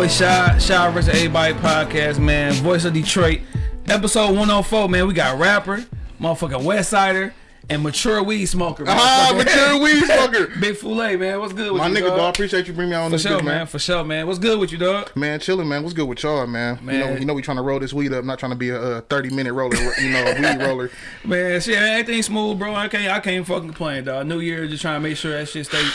boy Shy, Shy vs. Everybody podcast, man. Voice of Detroit, episode 104, man. We got rapper, motherfucking West Sider, and mature weed smoker. Ah, mature weed smoker. Big Foulet, man. What's good with My you, nigga, dog? dog. Appreciate you bringing me on For this sure, bitch, man. man. For sure, man. What's good with you, dog? Man, chilling, man. What's good with y'all, man? You know, Man. you know, we trying to roll this weed up. Not trying to be a, uh 30 minute roller, you know, a weed roller. Man, shit, everything smooth, bro. I can't, I can't fucking complain, dog. New Year, just trying to make sure that shit stay,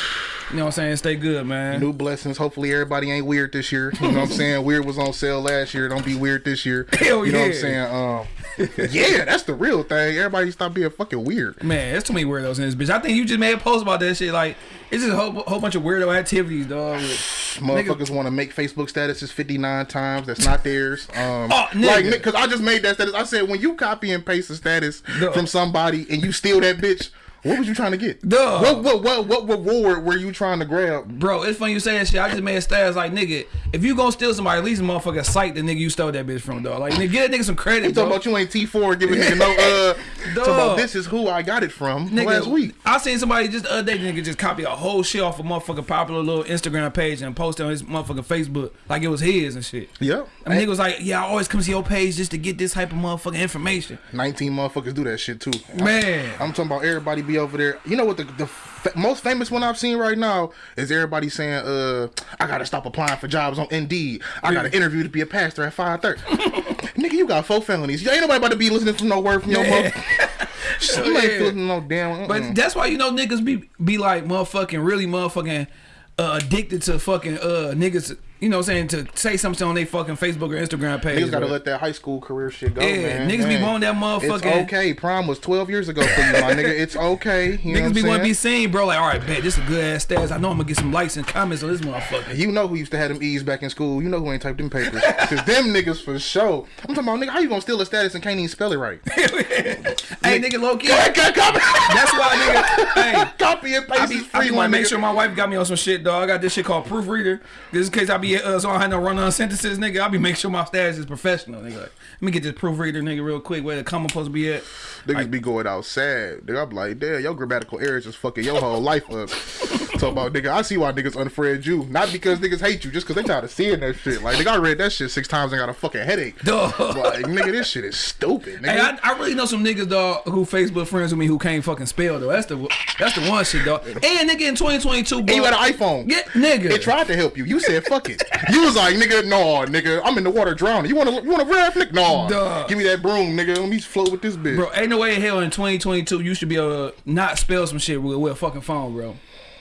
you know what I'm saying, stay good, man. New blessings. Hopefully, everybody ain't weird this year. You know what I'm saying? Weird was on sale last year. Don't be weird this year. Hell you know what I'm yeah. saying? Um, yeah, that's the real thing. Everybody stop being fucking weird. Man, there's too many weirdos in this bitch. I think you just made a post about that shit. Like, it's just a whole, whole bunch of weirdo activities, dog. Motherfuckers want to make Facebook statuses 59 times. That's not theirs. Um, Oh, nigga. like, because I just made that status. I said, when you copy and paste a status Duh. from somebody and you steal that bitch, what was you trying to get? Duh. What, what, what, what reward were you trying to grab? Bro, it's funny you say that shit. I just made a status like, nigga, if you gonna steal somebody, at least motherfucker cite the nigga you stole that bitch from, dog. Like, nigga, get that nigga some credit, You talking about you ain't T4 giving nigga no, uh, talking about this is who I got it from Nigga, last week. I seen somebody just the other day, nigga, just copy a whole shit off a motherfucking popular little Instagram page and post it on his motherfucking Facebook like it was his and shit. Yep. And nigga was like, yeah, I always come to your page just to get this type of motherfucking information. 19 motherfuckers do that shit too. Man. I'm talking about everybody be over there. You know what the, the fa- most famous one I've seen right now is everybody saying, uh, I gotta stop applying for jobs on Indeed. I got an interview to be a pastor at 530. Nigga, you got four felonies. You ain't nobody about to be listening to no word from your mother. Shit, you ain't Yeah. feeling no damn. But mm-mm. that's why you know niggas be be like motherfucking really motherfucking uh, addicted to fucking uh niggas. You know what I'm saying to say something on their fucking Facebook or Instagram page. Niggas gotta let that high school career shit go, Yeah, man. niggas be Man. wanting that motherfucking- It's okay. Prom was 12 years ago for you, my nigga. It's okay. You know Niggas what be want to be seen, bro. Like, all right, bet this is a good ass stats. I know I'm gonna get some likes and comments on this motherfucker. You know who used to have them E's back in school. You know who ain't typed them papers. Cause them niggas for sure. I'm talking about nigga, how you gonna steal a status and can't even spell it right? hey, nigga, low key. Go ahead, go- copy, That's why, nigga. Hey, copy and I paste be, is I free, be my want to make sure my wife got me on some shit, dog. I got this shit called proofreader. This in case I be uh, so I don't have no run on sentences, nigga. I'll be make sure my status is professional, nigga. Like, let me get this proofreader, nigga, real quick. Where the comma supposed to be at? Niggas be going out sad. Nigga, I'm like, damn, your grammatical errors just fucking your whole life up. Talk about nigga, I see why niggas unfriend you. Not because niggas hate you, just because they tired of seeing that shit. Like, nigga, I read that shit six times and got a fucking headache. Dog. Like, nigga, this shit is stupid, nigga. Hey, I, I really know some niggas, dog, who Facebook friends with me who can't fucking spell, though. That's the that's the one shit, dog. And nigga, in 2022, bro. and you had an iPhone. Yeah, nigga. It tried to help you. You said fuck it. You was like, nigga, no, nigga, I'm in the water drowning. You wanna you wanna rap, nigga? No. Duh. Give me that broom, nigga. Let me float with this bitch. Bro, ain't no way in hell in 2022 you should be able to not spell some shit with, with a fucking phone, bro.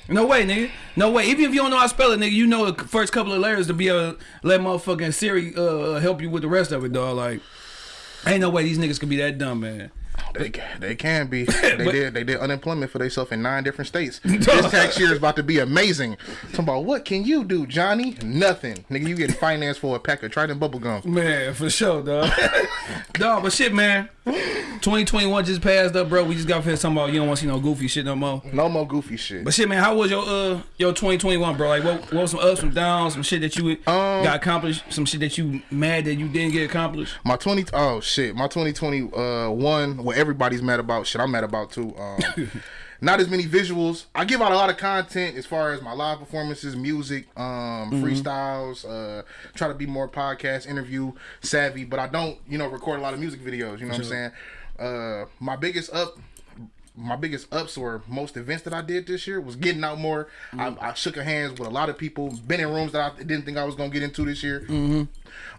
No way, nigga. No way. Even if you don't know how to spell it, nigga, you know the first couple of letters to be able to let motherfucking Siri uh, help you with the rest of it, dog. Like, ain't no way these niggas could be that dumb, man. They can, they can be. They But- did they did unemployment for themselves in nine different states. this tax year is about to be amazing. Talking about what can you do, Johnny? Nothing, nigga. You getting financed for a pack of Trident bubble gum. Man, for sure, dog. dog, but shit, man. 2021 just passed up, bro. We just got finished talking about you don't want to see no goofy shit no more. No more goofy shit. But shit, man, how was your uh your 2021, bro? Like, what, what was some ups, some downs, some shit that you Um, got accomplished, some shit that you mad that you didn't get accomplished? My 20 oh shit, my 2021 uh one what everybody's mad about shit I'm mad about too. Um not as many visuals. I give out a lot of content as far as my live performances, music, um, freestyles, uh try to be more podcast interview savvy, but I don't, you know, record a lot of music videos, you know what I'm saying? Uh my biggest up my biggest ups or most events that I did this year was getting out more. I, I shook hands with a lot of people, been in rooms that I didn't think I was gonna get into this year. Mm-hmm.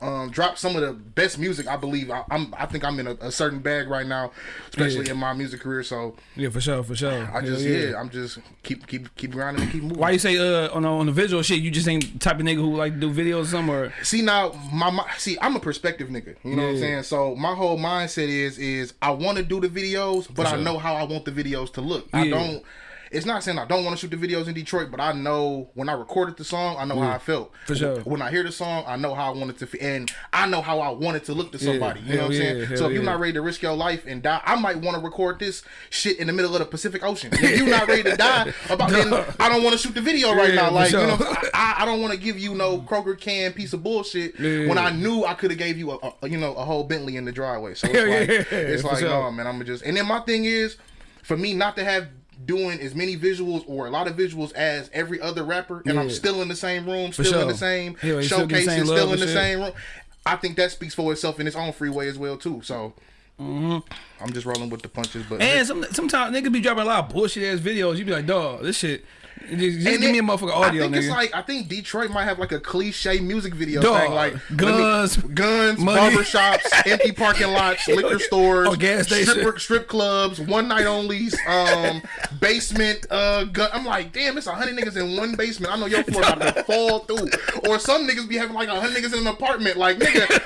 Um, dropped some of the best music I believe. I, I'm I think I'm in a, a certain bag right now, especially Yeah. in my music career. So Yeah, for sure, for sure. I just yeah. I'm just keep keep keep grinding and keep moving. Why you say uh on the, on the visual shit? You just ain't the type of nigga who like to do videos somewhere. See now, my, my see, I'm a perspective nigga. You know what I'm saying? So my whole mindset is is I want to do the videos, but I know how I want the videos to look. I don't. It's not saying I don't want to shoot the videos in Detroit, but I know when I recorded the song, I know how I felt. For sure. When I hear the song, I know how I wanted to, feel, and I know how I wanted to look to somebody. you know hell what I'm yeah, saying? hell So if you're not ready to risk your life and die, I might want to record this shit in the middle of the Pacific Ocean. If you're not ready to die, about then I don't want to shoot the video right Yeah, now. Like sure. you know, I, I don't want to give you no Kroger can piece of bullshit Yeah. when I knew I could have gave you a, a you know a whole Bentley in the driveway. So it's like yeah, it's like no man, I'm gonna just and then my thing is for me not to have doing as many visuals or a lot of visuals as every other rapper, and I'm still in the same room, still in the same Yeah, you still get the showcases, same love still in the shit. same room. I think that speaks for itself in its own free way as well too. So I'm just rolling with the punches, but Mm-hmm. And some, sometimes niggas be dropping a lot of bullshit ass videos. You be like, dog, this shit. Just, just give me a then motherfucker audio, I think nigga. it's like I think Detroit might have like a cliche music video Dog, thing, like guns, me- guns, money. barbershops, empty parking lots, liquor stores, Or gas station. strip, strip clubs, one night onlys, um, basement. Uh, gun. I'm like, damn, it's a hundred niggas in one basement. I know your floor about to fall through. Or some niggas be having like a hundred niggas in an apartment. Like nigga.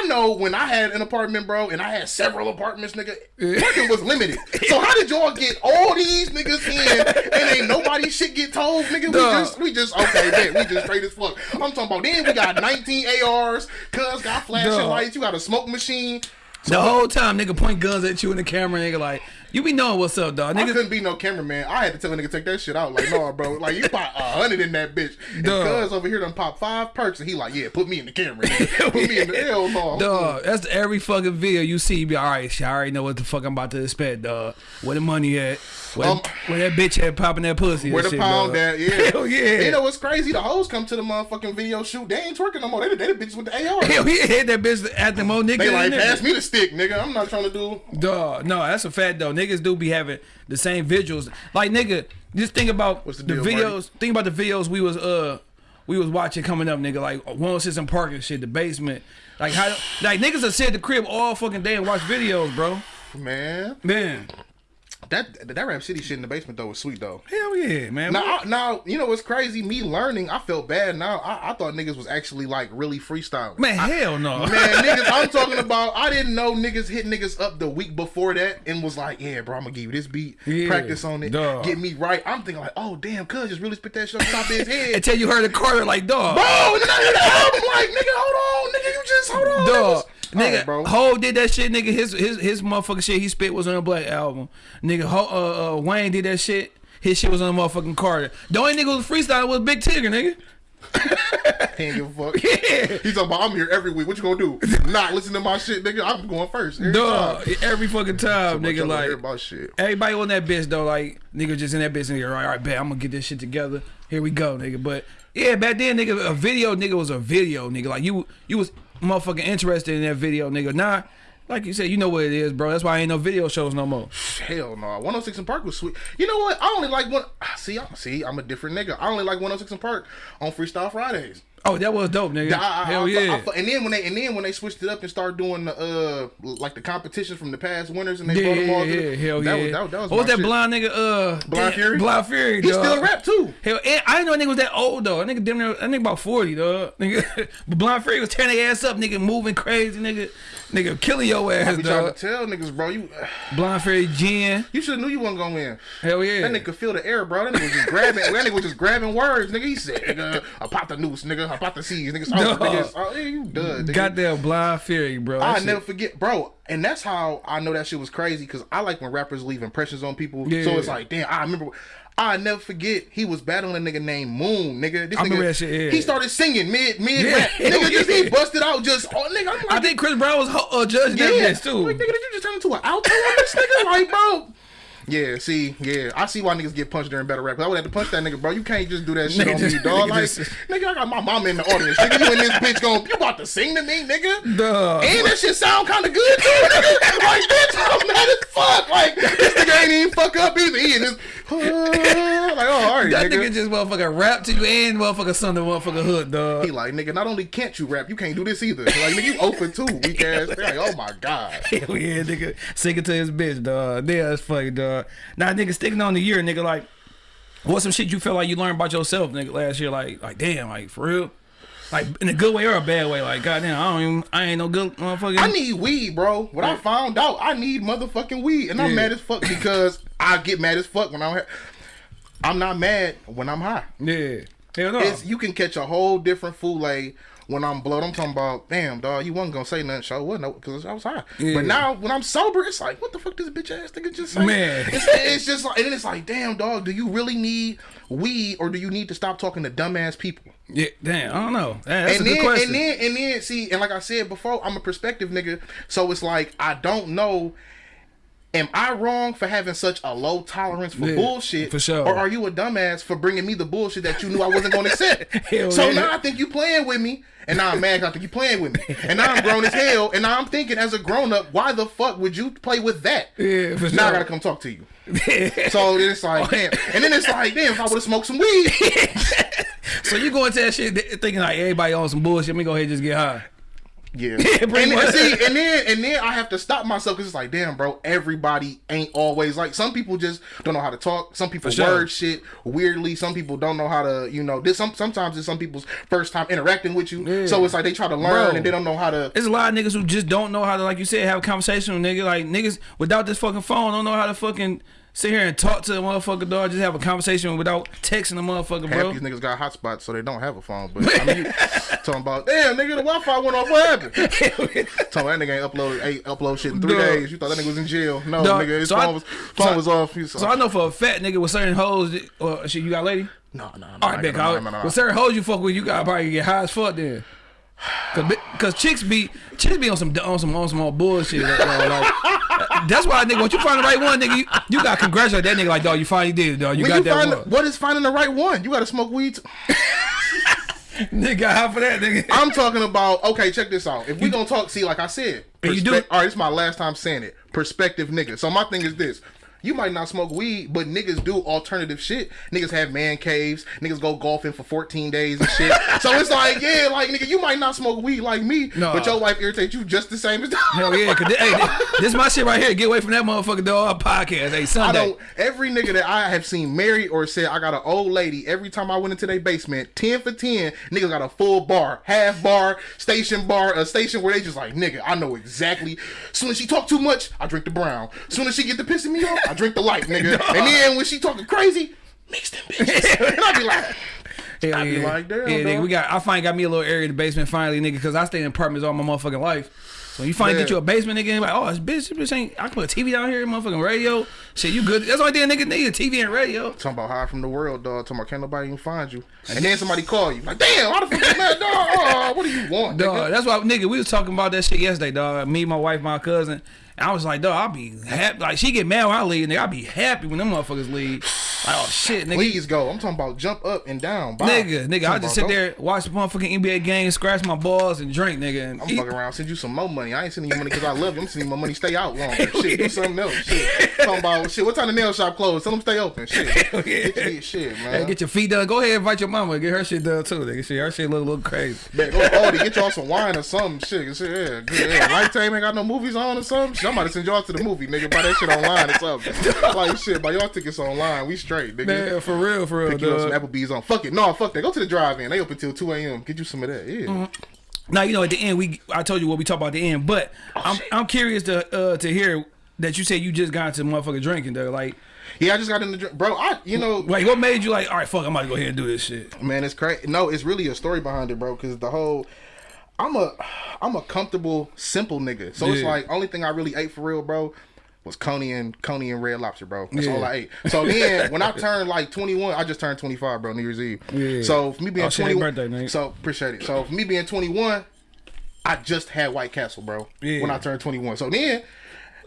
I know when I had an apartment, bro, and I had several apartments, nigga, parking was limited. So how did y'all get all these niggas in and ain't nobody shit get told, nigga? We Dog. just, we just, okay, man, we just straight as fuck. I'm talking about then we got 19 ARs, cuz got flashing Dog. lights, you got a smoke machine. the whole time, nigga point guns at you in the camera, nigga, like, you be knowing what's up, dog. I Nigga, couldn't be no cameraman. I had to tell a nigga take that shit out. Like, no, bro. Like, you pop a hundred in that bitch. And Dog. cuz over here done pop five perks, and he like, yeah, put me in the camera. nigga. Put me in the hell no. Dog, that's every fucking video you see. You be all right. Shit, I already know what the fuck I'm about to expect, dog. Where the money at? Where, Um, where that bitch had popping that pussy? Where the shit, pound dog. at? Yeah. Hell yeah. You know what's crazy? The hoes come to the motherfucking video shoot. They ain't twerking no more. They, they the bitches with the AR. Hell yeah, hit that bitch at the mo nigga. They like, in there. me the stick, nigga. I'm not trying to do. Duh. no, that's a fact though. Niggas do be having the same visuals. Like nigga, just think about the the, deal, videos. Think about the videos we was uh we was watching coming up, nigga. Like 106 and Park and shit, the basement. Like how like niggas that sit at the crib all fucking day and watch videos, bro. Man, Man, that that Rap City shit in the basement though was sweet though. hell yeah, man. Now, I, now you know what's crazy? Me learning, I felt bad. Now I, I thought niggas was actually like really freestyling. man, hell no. Man, niggas, I'm talking about. I didn't know niggas hit niggas up the week before that and was like, "Yeah, bro, I'm gonna give you this beat, Yeah, practice on it, dog. get me right." I'm thinking like, "Oh damn, cuz just really spit that shit on top of his head." Until you heard the Carter like dog. Bro, and then I hear the album like, nigga, hold on, nigga, you just hold on, Dog, nigga, bro. Hov did that shit, nigga. His his his motherfucking shit he spit was on a Black album. Nigga, Hov, uh, uh, Wayne did that shit. His shit was on the motherfucking Carter. The only nigga who was freestyle was Big Tigger, nigga. He ain't give a fuck. Yeah. He's talking about I'm here every week. What you gonna do? Not listen to my shit, nigga. I'm going first. Every Dog, time. every fucking time, What nigga. Like about shit. everybody on that bitch though, like nigga just in that bitch, nigga. All right, all right, bet I'm gonna get this shit together. Here we go, nigga. But yeah, back then, nigga, a video, nigga, was a video, nigga. Like you, you was motherfucking interested in that video, nigga. Nah, like you said, you know what it is, bro. That's why I ain't no video shows no more. Hell no. 106 and Park was sweet. You know what? I only like one. See, I, see, I'm a different nigga. I only like 106 and Park on Freestyle Fridays. Oh, that was dope, nigga. I- I- Hell I- yeah. I- and then when they and then when they switched it up and started doing the uh like the competitions from the past winners and they yeah, brought them yeah, all yeah, the- hell that yeah. Was, that, that was what was that shit. blind nigga? Uh, Blind Fury? Blind Fury. He dog. still rap too. Hell, I didn't know that nigga was that old though. That nigga damn near, that nigga about forty, dog. Nigga, but Blind Fury was tearing their ass up, nigga, moving crazy, nigga, nigga, killing your I ass, be trying to tell niggas, bro. You Blind Fury, Jen, you should have knew you wasn't gonna win. hell yeah. That nigga feel the air, bro. That nigga was just grabbing. that nigga was just grabbing words, nigga. He said, "Nigga, I pop the noose, nigga. I pop the seas. Oh, yeah, you done, nigga. Goddamn Blind Fury, bro. I never forget, bro. And that's how I know that shit was crazy because I like when rappers leave impressions on people. Yeah. So it's like, damn, I remember. I never forget he was battling a nigga named Moon, nigga. This I nigga, remember that shit, yeah. He started singing mid mid Yeah. rap, nigga. Just he busted out, just oh, nigga. I'm like, I think Chris Brown was uh, judging that yeah, bitch too. Like, nigga, did you just turn into an alto on this nigga? Like, bro. Yeah, see, yeah, I see why niggas get punched during battle rap. 'cause I would have to punch that nigga, bro. You can't just do that shit on me, dog. nigga Like, nigga, I got my mama in the audience. Nigga, you in this bitch going, you about to sing to me, nigga? Dog. And that shit sound kind of good too, nigga. Like, bitch, I'm mad as fuck. Like, this nigga ain't even fuck up either. He in this, like, oh, all right, That nigga. nigga just motherfucking rap to you and motherfucking son of motherfucking hood, dog. he like, nigga, not only can't you rap, you can't do this either. Like, nigga, you open too, weak ass. Like, oh my god. Hell yeah, nigga. sing it to his bitch, dog. Yeah, that's funny, dog. Now, nigga, sticking on the year, nigga, like, what's some shit you feel like you learned about yourself, nigga, last year? Like, like, damn, like, for real? Like, in a good way or a bad way? Like, goddamn, I don't even, I ain't no good motherfucking. I need weed, bro. What I found out, I need motherfucking weed, and I'm mad as fuck because I get mad as fuck when I'm. I'm not mad when I'm high. yeah. Hell no. It's you can catch a whole different foule when I'm blood. I'm talking about, damn, dog, you wasn't gonna say nothing, so what? No, because I was high. Yeah. But now when I'm sober, it's like, what the fuck this bitch ass nigga just say? Man. it's, it's just like, and then it's like, damn, dog, do you really need weed or do you need to stop talking to dumbass people? yeah, damn, I don't know. That's and a then, good question. and then, and then, see, and like I said before, I'm a perspective nigga, so it's like I don't know am I wrong for having such a low tolerance for Yeah, bullshit? for sure. Or are you a dumbass for bringing me the bullshit that you knew I wasn't going to accept? So yeah. now I think you playing with me, and now I'm mad I think you playing with me, and now I'm grown as hell, and now I'm thinking as a grown up, why the fuck would you play with that? Yeah, for Now I gotta come talk to you. So then it's like, damn, and then it's like, damn, if I would have smoked some weed, So you go into that shit thinking like everybody on some bullshit. Let me go ahead and just get high. Yeah. and then, see, and then and then I have to stop myself because it's like, damn, bro, everybody ain't always like. Some people just don't know how to talk. Some people sure. word shit weirdly. Some people don't know how to, you know, this. Some sometimes it's some people's first time interacting with you, Yeah. so it's like they try to learn Bro. and they don't know how to. There's a lot of niggas who just don't know how to, like you said, have a conversation with nigga. Like niggas without this fucking phone don't know how to fucking sit here and talk to the motherfucker dog. Just have a conversation without texting the motherfucker, Half bro. these niggas got hotspots, so they don't have a phone. But I mean, talking about damn nigga, the Wi-Fi went off. What happened? talking about that nigga ain't upload ain't upload shit in three Dog. days. You thought that nigga was in jail? No, Dog, nigga, his so phone I- was phone so- was off. So I know for a fat nigga with certain hoes, or shit, you got a lady? no, no, no. All right, big no, no, no, no, no. With certain hoes you fuck with, you gotta probably get high as fuck then. Cause, Cause chicks be chicks be on some on some on some old bullshit. Like, uh, like, that's why I nigga, once you find the right one, nigga, you, you gotta congratulate that nigga like dog, you finally did it, dog. You When got you that find one. what is finding the right one? You got to smoke weed. Nigga got high for that nigga. I'm talking about. Okay, check this out. If we gonna talk, see, like I said, you do All right, this is my last time saying it. Perspective, nigga. So my thing is this. You might not smoke weed, but niggas do alternative shit. Niggas have man caves. Niggas go golfing for 14 days and shit. so it's like, yeah, like nigga, you might not smoke weed like me, No. but your wife irritates you just the same as Hell yeah, cause thi- hey, this is my shit right here. Get away from that motherfucker dog podcast. Hey, Sunday. I don't. Every nigga that I have seen married or said I got an old lady. Every time I went into their basement, ten for ten, niggas got a full bar, half bar, station bar, a station where they just like nigga. I know exactly. Soon as she talk too much, I drink the brown. Soon as she get to pissing me off, I drink the life, nigga. And then when she talking crazy, mix them bitches. and I be like, Hell I be yeah. like, damn, yeah, nigga, we got. I finally got me a little area in the basement finally, nigga, because I stay in apartments all my motherfucking life. So you finally Yeah. get you a basement, nigga, and like, oh, this bitch, this bitch ain't. I can put a TV down here, motherfucking radio. Shit, you good? That's the only thing a nigga need, a TV and radio. talking about high from the world, dog. Talking about can't nobody even find you. And then somebody call you like, damn, why the fuck you mad, dog? Oh, what do you want, nigga? Dog, that's why, nigga, we was talking about that shit yesterday, dog. Me, my wife, my cousin. I was like, dog, I'll be happy. Like, she get mad when I leave, nigga. I'll be happy when them motherfuckers leave. Like, oh, shit, nigga. Please go. I'm talking about jump up and down. Bye. Nigga, nigga, I just sit don't- there, watch the motherfucking NBA game, scratch my balls, and drink, nigga. And I'm eat. fucking around, send you some more money. I ain't sending you money because I love you. I'm sending you my money. Stay out longer. Shit, do something else. Shit, talking about shit. What time the nail shop closed? Tell them stay open. Shit, yeah. get your shit, Hey, man. get your feet done. Go ahead, invite your mama. Get her shit done too. Nigga, shit, her shit look a little crazy. Bet, go to Aldi, get y'all some wine or something. Shit, shit yeah, good. Yeah. Lifetime ain't got no movies on or something. Shit, I'm about to send y'all to the movie, nigga. Buy that shit online or something. like shit, buy y'all tickets online. We straight, nigga. Man, for real, for real, Pick you up some. Applebee's on. Fuck it, no, fuck that. Go to the drive-in. They open till 2 a.m. Get you some of that. Yeah. Mm-hmm. Now you know at the end we I told you what we talked about at the end, but I'm I'm curious to uh to hear that you said you just got into motherfucking drinking though. Like, Yeah, I just got in the drink, bro. I, you know, like what made you like, all right, fuck, I'm about to go ahead and do this shit. Man, it's crazy. No, it's really a story behind it, bro. Because the whole, I'm a, I'm a comfortable, simple nigga. So it's like only thing I really ate for real, bro, was coney and coney and red lobster, bro. That's Yeah. all I ate. So then when I turned like 21, I just turned 25, bro. New Year's Eve. Yeah. So for me being Oh, 21, birthday, so appreciate it. So for me being 21, I just had White Castle, bro. Yeah. When I turned 21. So then.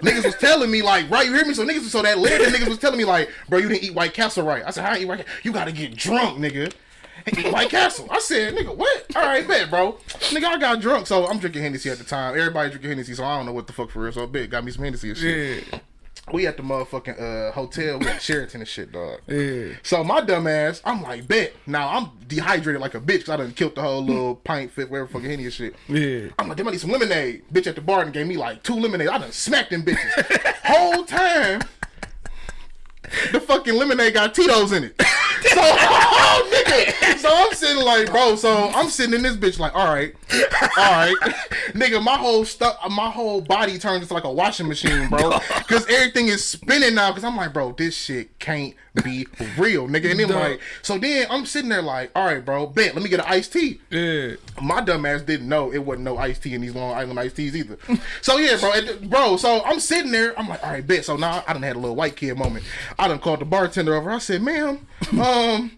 Niggas was telling me like, right, you hear me? So niggas, so that later niggas was telling me like, bro, you didn't eat White Castle right. I said, how I eat White Castle? You gotta get drunk, nigga. White Castle. I said, nigga, what? All right, bet, bro. Nigga, I got drunk, so I'm drinking Hennessy at the time. Everybody drinking Hennessy, so I don't know what the fuck for real. So bet, got me some Hennessy and shit. Yeah, We at the motherfucking uh, hotel, we at Sheraton and shit, dog. yeah. So my dumb ass, I'm like, bet. Now I'm dehydrated like a bitch 'cause I done killed the whole little pint, fit, whatever fucking Henny and shit. Yeah. I'm like, damn, I need some lemonade. Bitch at the bar and gave me like two lemonade. I done smacked them bitches. Whole time, the fucking lemonade got Tito's in it. So, oh, nigga. So I'm sitting like, bro. So I'm sitting in this bitch like, all right, all right, nigga. My whole stuff, my whole body turns into like a washing machine, bro. Because everything is spinning now. Because I'm like, bro, this shit can't be real, nigga. And then Dog. like, so then I'm sitting there like, all right, bro, bet. Let me get an iced tea. Yeah. My dumb ass didn't know it wasn't no iced tea in these Long Island iced teas either. So yeah, bro, it- bro. So I'm sitting there. I'm like, all right, bet. So now I done had a little white kid moment. I done called the bartender over. I said, ma'am, um.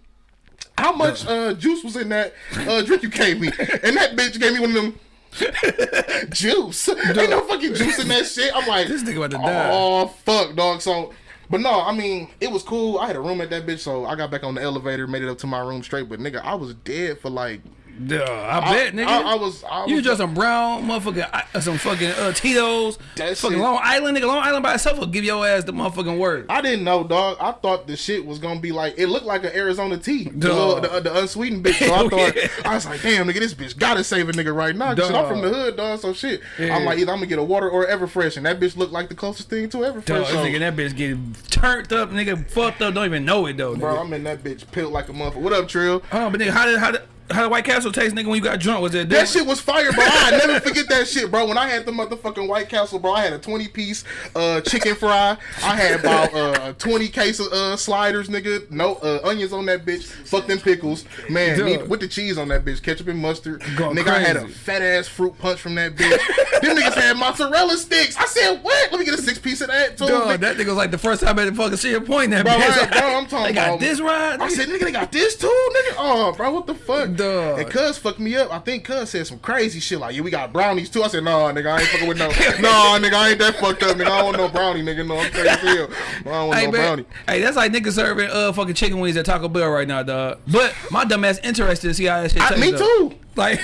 How much uh, juice was in that uh, drink you gave me? And that bitch gave me one of them juice. Ain't no fucking juice in that shit. I'm like, This nigga about to die. Oh fuck, dog. So, but no, I mean, it was cool. I had a room at that bitch, so I got back on the elevator, made it up to my room straight. But nigga, I was dead for like. Duh, I, bet, nigga. I, I was. I you was just some brown motherfucking, uh, some fucking uh, Tito's, fucking shit- Long Island, nigga. Long Island by itself will give your ass the motherfucking word. I didn't know, dog. I thought the shit was gonna be like it looked like an Arizona tea, the, little- the, the unsweetened bitch. So I thought yeah. I was like, damn, nigga, this bitch gotta save a nigga right now. shit, I'm from the hood, dog. So shit, Yeah. I'm like either I'm gonna get a water or Everfresh, and that bitch looked like the closest thing to Everfresh. Dog, so, nigga, that bitch getting turned up, nigga, fucked up, don't even know it though. bro, I'm in that bitch pilled like a motherfucker. What up, Trill? Oh, but nigga, how did how did how did White Castle taste, nigga, when you got drunk? Was it That shit was fire, bro. I never forget that shit, bro. When I had the motherfucking White Castle, bro, I had a 20 piece uh, chicken fry. I had about uh, 20 case of uh, sliders, nigga. No uh, onions on that bitch. Fuck them pickles. Man, need- with the cheese on that bitch. Ketchup and mustard. Going nigga, I had a fat ass fruit punch from that bitch. them niggas had mozzarella sticks. I said, what? Let me get a six piece of that, too. Nigga. that nigga was like the first time I had to fucking see a point in that Bro, bitch. right, bro, I'm talking they got this right. I said, nigga, they got this too, nigga. Oh, bro, what the fuck? Dog. And Cuz fucked me up. I think Cuz said some crazy shit like, yeah, we got brownies too. I said, nah, nigga, I ain't fucking with no. nah, nigga, I ain't that fucked up, nigga. I don't want no brownie, nigga. No, I'm crazy as hell. I don't want Hey, no man. brownie. Hey, that's like niggas serving uh fucking chicken wings at Taco Bell right now, dog. But my dumb ass interested to see how that shit I, tastes. me though. too. Like,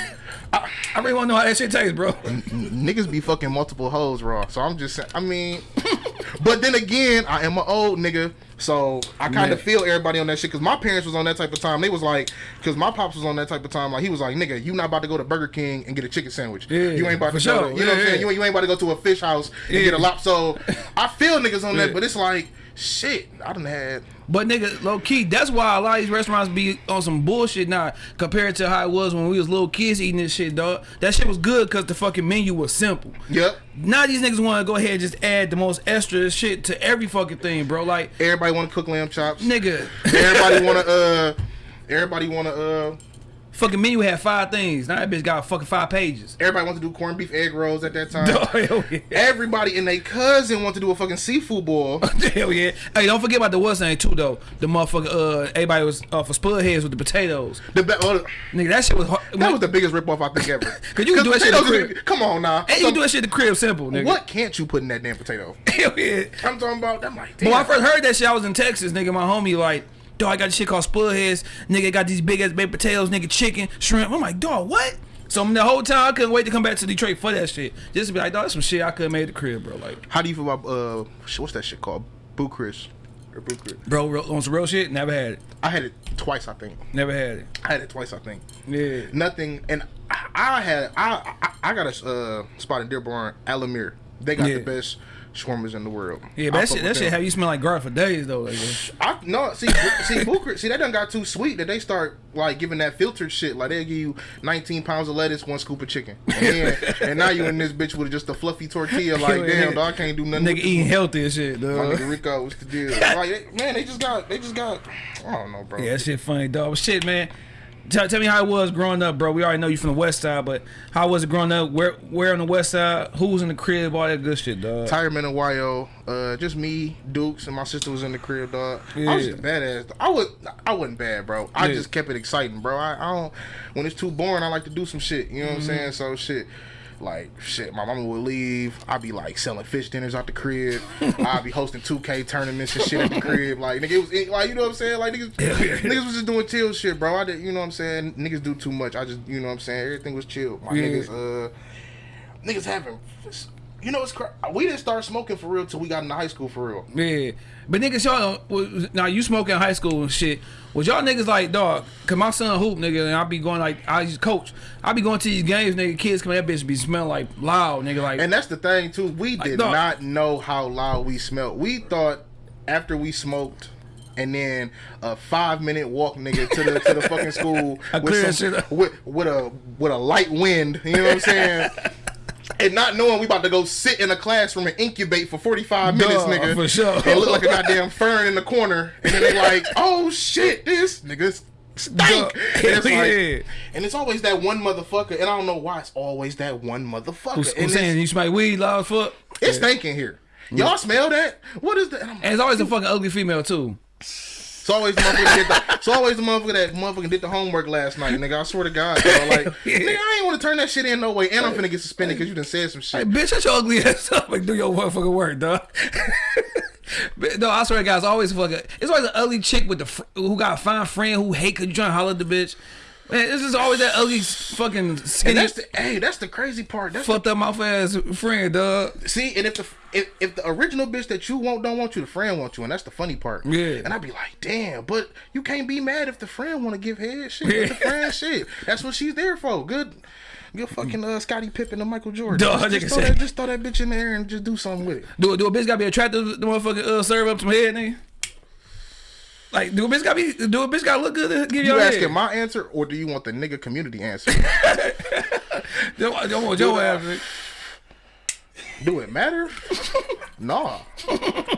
I, I really want to know how that shit tastes, bro. Niggas be fucking multiple hoes raw. So I'm just saying, I mean, but then again, I am an old nigga. So I kind of feel everybody on that shit because my parents was on that type of time. They was like, because my pops was on that type of time. Like he was like, nigga, you not about to go to Burger King and get a chicken sandwich. Yeah, you ain't about to go. sure. To, you know what I'm saying? You, you ain't about to go to a fish house and Yeah. get a lop. So I feel niggas on Yeah. that, but it's like shit. I done had. But nigga, low key, that's why a lot of these restaurants be on some bullshit now compared to how it was when we was little kids eating this shit, dog. That shit was good because the fucking menu was simple. Yep. Now these niggas want to go ahead and just add the most extra shit to every fucking thing, bro. Like, Everybody want to cook lamb chops. nigga, Everybody want to. uh Everybody want to. uh fucking menu had five things. Now that bitch got fucking five pages. Everybody wants to do corned beef egg rolls at that time. Dog, hell yeah. Everybody and their cousin want to do a fucking seafood boil. Hell yeah. Hey, don't forget about the what's name too though. The motherfucker uh everybody was uh, for spud heads with the potatoes. The oh, Nigga, that shit was hard. that was the biggest ripoff I think ever. Cause you can do that shit the crib. Come on now. and you can do that shit at the crib simple, nigga. What can't you put in that damn potato? Hell yeah. I'm talking about. I'm like, when I first heard that shit, I was in Texas, nigga. My homie like, dog, I got this shit called spud heads. Nigga got these big ass baked potatoes, nigga, chicken, shrimp. I'm like, dog, what? So the whole time I couldn't wait to come back to Detroit for that shit. Just to be like, dog, that's some shit I could have made the crib, bro. Like, How do you feel about uh, what's that shit called? Bucharest or Boo bro, real, on some real shit, never had it. I had it twice, I think. Never had it. I had it twice, I think. Yeah. Nothing, and I, I had I, I I got a uh, spot in Dearborn, Al Ameer. They got Yeah. the best shawarmas in the world. Yeah, I but that shit, that shit have you smell like garlic for days though. Like, I no see see Booker see that done got too sweet that they start like giving that filtered shit like they give you 19 pounds of lettuce one scoop of chicken and, then, and now you in this bitch with just a fluffy tortilla like damn dog I can't do nothing nigga eating healthy and shit, one. my dog. nigga Rico what's the deal like man they just got they just got I don't know bro Yeah, that shit funny, dog. But shit, man. Tell, tell me how it was growing up, bro. We already know you from the west side, but how was it growing up? Where where on the west side? Who was in the crib? All that good shit, dog. Retirement in YO, uh, just me, Dukes, and my sister was in the crib, dog. I was just a badass. I was, I wasn't bad, bro. I Yeah. just kept it exciting, bro. I, I don't, when it's too boring, I like to do some shit. You know what I'm saying? So shit, like shit. My mama would leave. I'd be like selling fish dinners out the crib. I'd be hosting 2K tournaments and shit at the crib. Like nigga, it was like you know what I'm saying? Like niggas, niggas was just doing chill shit, bro. I did, you know what I'm saying? Niggas do too much. I just, you know what I'm saying? Everything was chill. My Yeah. niggas, uh niggas having you know it's cra- we didn't start smoking for real till we got into high school for real Yeah, but niggas, y'all now you smoking high school and shit. Was y'all niggas like dog? Cause my son hoop nigga, and I be going like I used coach. I be going to these games, nigga. Kids come, that bitch be smelling like loud, nigga. Like and that's the thing too we did dog. not know how loud we smelled we thought after we smoked and then a five minute walk nigga to the to the fucking school with, some, with with a with a light wind you know what I'm saying and not knowing we about to go sit in a classroom and incubate for 45 minutes Duh, nigga for sure. and look like a goddamn fern in the corner and then they like oh shit this niggas stink and it's like yeah. and it's always that one motherfucker and I don't know why it's always that one motherfucker who's, who's saying you smell weed loud as fuck? it's stinking here. Y'all smell that? What is that? And, And it's always a fucking ugly female too. Always the motherfucker did the, it's always the motherfucker that motherfucker did the homework last night, nigga. I swear to God, bro. Like, Yeah. nigga, I ain't want to turn that shit in no way, and I'm finna get suspended because you done said some Hey, shit. bitch, shut your ugly ass up and do your motherfucking work, dog. No, I swear to God, it's always fucking. It's always an ugly chick with the who got a fine friend who hate trying to holler at the bitch. Man, this is always that ugly fucking And skinny that's the hey, that's the crazy part. That's the, fucked up mouth ass friend, dog. see, and if the if, if the original bitch that you want don't want you, the friend wants you, and that's the funny part. Yeah. And I'd be like, damn, but you can't be mad if the friend want to give head shit. Let the friend shit. That's what she's there for. Good. Good fucking uh, Scottie Pippen and Michael Jordan. Dog, just, just, throw that, just throw that bitch in there and just do something with it. Do do a bitch gotta be attractive to the motherfucking uh, serve up some head, nigga? Like, do a bitch gotta be? Do a bitch gotta look good to give You you asking head? my answer or do you want the nigga community answer? Don't, don't want your nigga. do it matter? nah.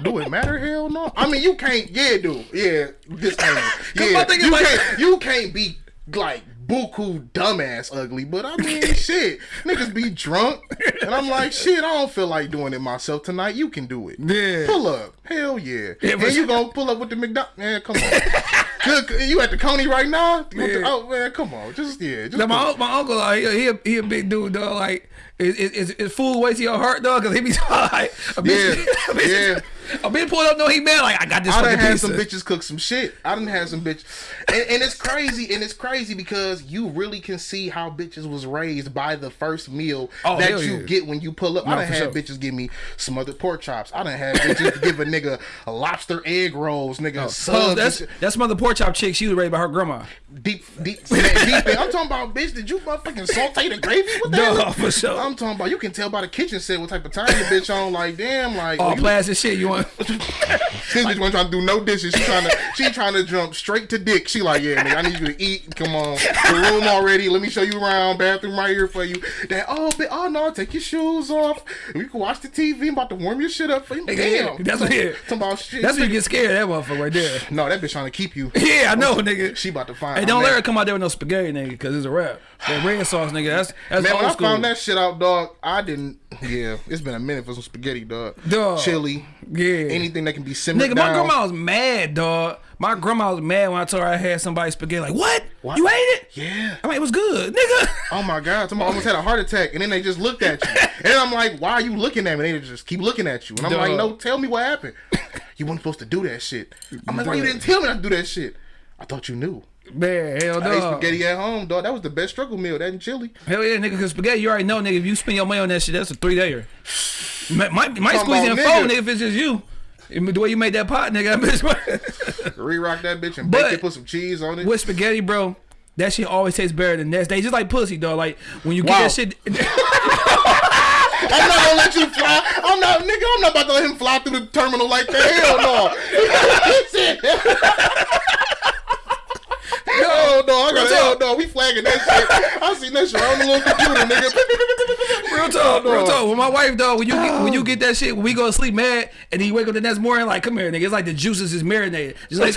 Do it matter? Hell no. I mean, you can't. Yeah, dude. Yeah, this ain't. my Yeah, thing is you like- can't. You can't be like buku dumbass ugly. But I mean, shit, niggas be drunk, and I'm like, shit, I don't feel like doing it myself tonight. You can do it. Yeah. Pull up. Hell yeah. Yeah, and you gonna pull up with the McDonald? Man, come on. Good. You at the Coney right now? Yeah. Oh man, come on. Just yeah. Just Now, my, my uncle, like, he, he, a, he a big dude, dog. Like, is, is, is, food way to your heart, dog? Because he be like, a bitch, Yeah, a bitch, a been pulled up, no, he mad. Like, I got this I done had some bitches cook some shit. I done had some bitch, and, and it's crazy, and it's crazy because you really can see how bitches was raised by the first meal Oh, that you yeah. get when you pull up. No, I done had sure. bitches give me smothered pork chops. I done had bitches give a nigga a lobster egg rolls, nigga. Oh, subs that's that's mother pork chop chick. She was raised by her grandma. deep, deep, deep. I'm talking about bitch. Did you motherfucking saute the gravy with that? No, for sure. I'm talking about. You can tell by the kitchen set what type of time the bitch on. Like damn, like All oh, plastic shit. You want? This bitch wasn't trying to do no dishes. She trying to she trying to jump straight to dick. She like, yeah, nigga, I need you to eat. Come on, the room already. Let me show you around. Bathroom right here for you. That oh, but oh no, take your shoes off. We can watch the TV. I'm about to warm your shit up for you. Yeah, Damn, that's what. Talking about shit. That's when you get scared. That motherfucker right there. no, that bitch trying to keep you. Yeah, I know, nigga. She about to find. Hey, don't let her come out there with no spaghetti, nigga, because it's a rap. That red sauce, nigga. That's that's Man, when old I school. found that shit out, dog, I didn't. Yeah, it's been a minute for some spaghetti, dog. Dog. Chili, yeah, anything that can be simmered Nigga, my grandma was mad, dog. My grandma was mad when I told her I had somebody spaghetti. Like, what? What? You ate it? Yeah. I mean, it was good, nigga. Oh my god! Somebody almost had a heart attack, and then they just looked at you, and I'm like, "Why are you looking at me?" And They just keep looking at you, and I'm like, "No, tell me what happened. You weren't supposed to do that shit." I'm like, "Why you didn't tell me not to do that shit?" I thought you knew. Man, hell I ate no. spaghetti at home, dog. That was the best struggle meal. That and chili. Hell yeah, nigga, because spaghetti, you already know, nigga, if you spend your money on that shit, that's a three dayer. Might, might, might Talking squeeze in four, nigga. nigga, if it's just you. The way you made that pot, nigga, that bitch. Re-rock that bitch and But- bake it, put some cheese on it. with spaghetti, bro, that shit always tastes better than next day. Just like pussy, dog. Like when you get Wow. that shit. I'm not gonna let you fly. I'm not, nigga. I'm not about to let him fly through the terminal like that. Hell no. Hell no, I got hell no. We flagging that shit. I seen that shit on the little computer, nigga. Real talk, real talk. With my wife, dog, when you get, when you oh. get that shit, when we go to sleep mad, and then you wake up the next morning, like, come here, nigga. It's like the juices is marinated, just like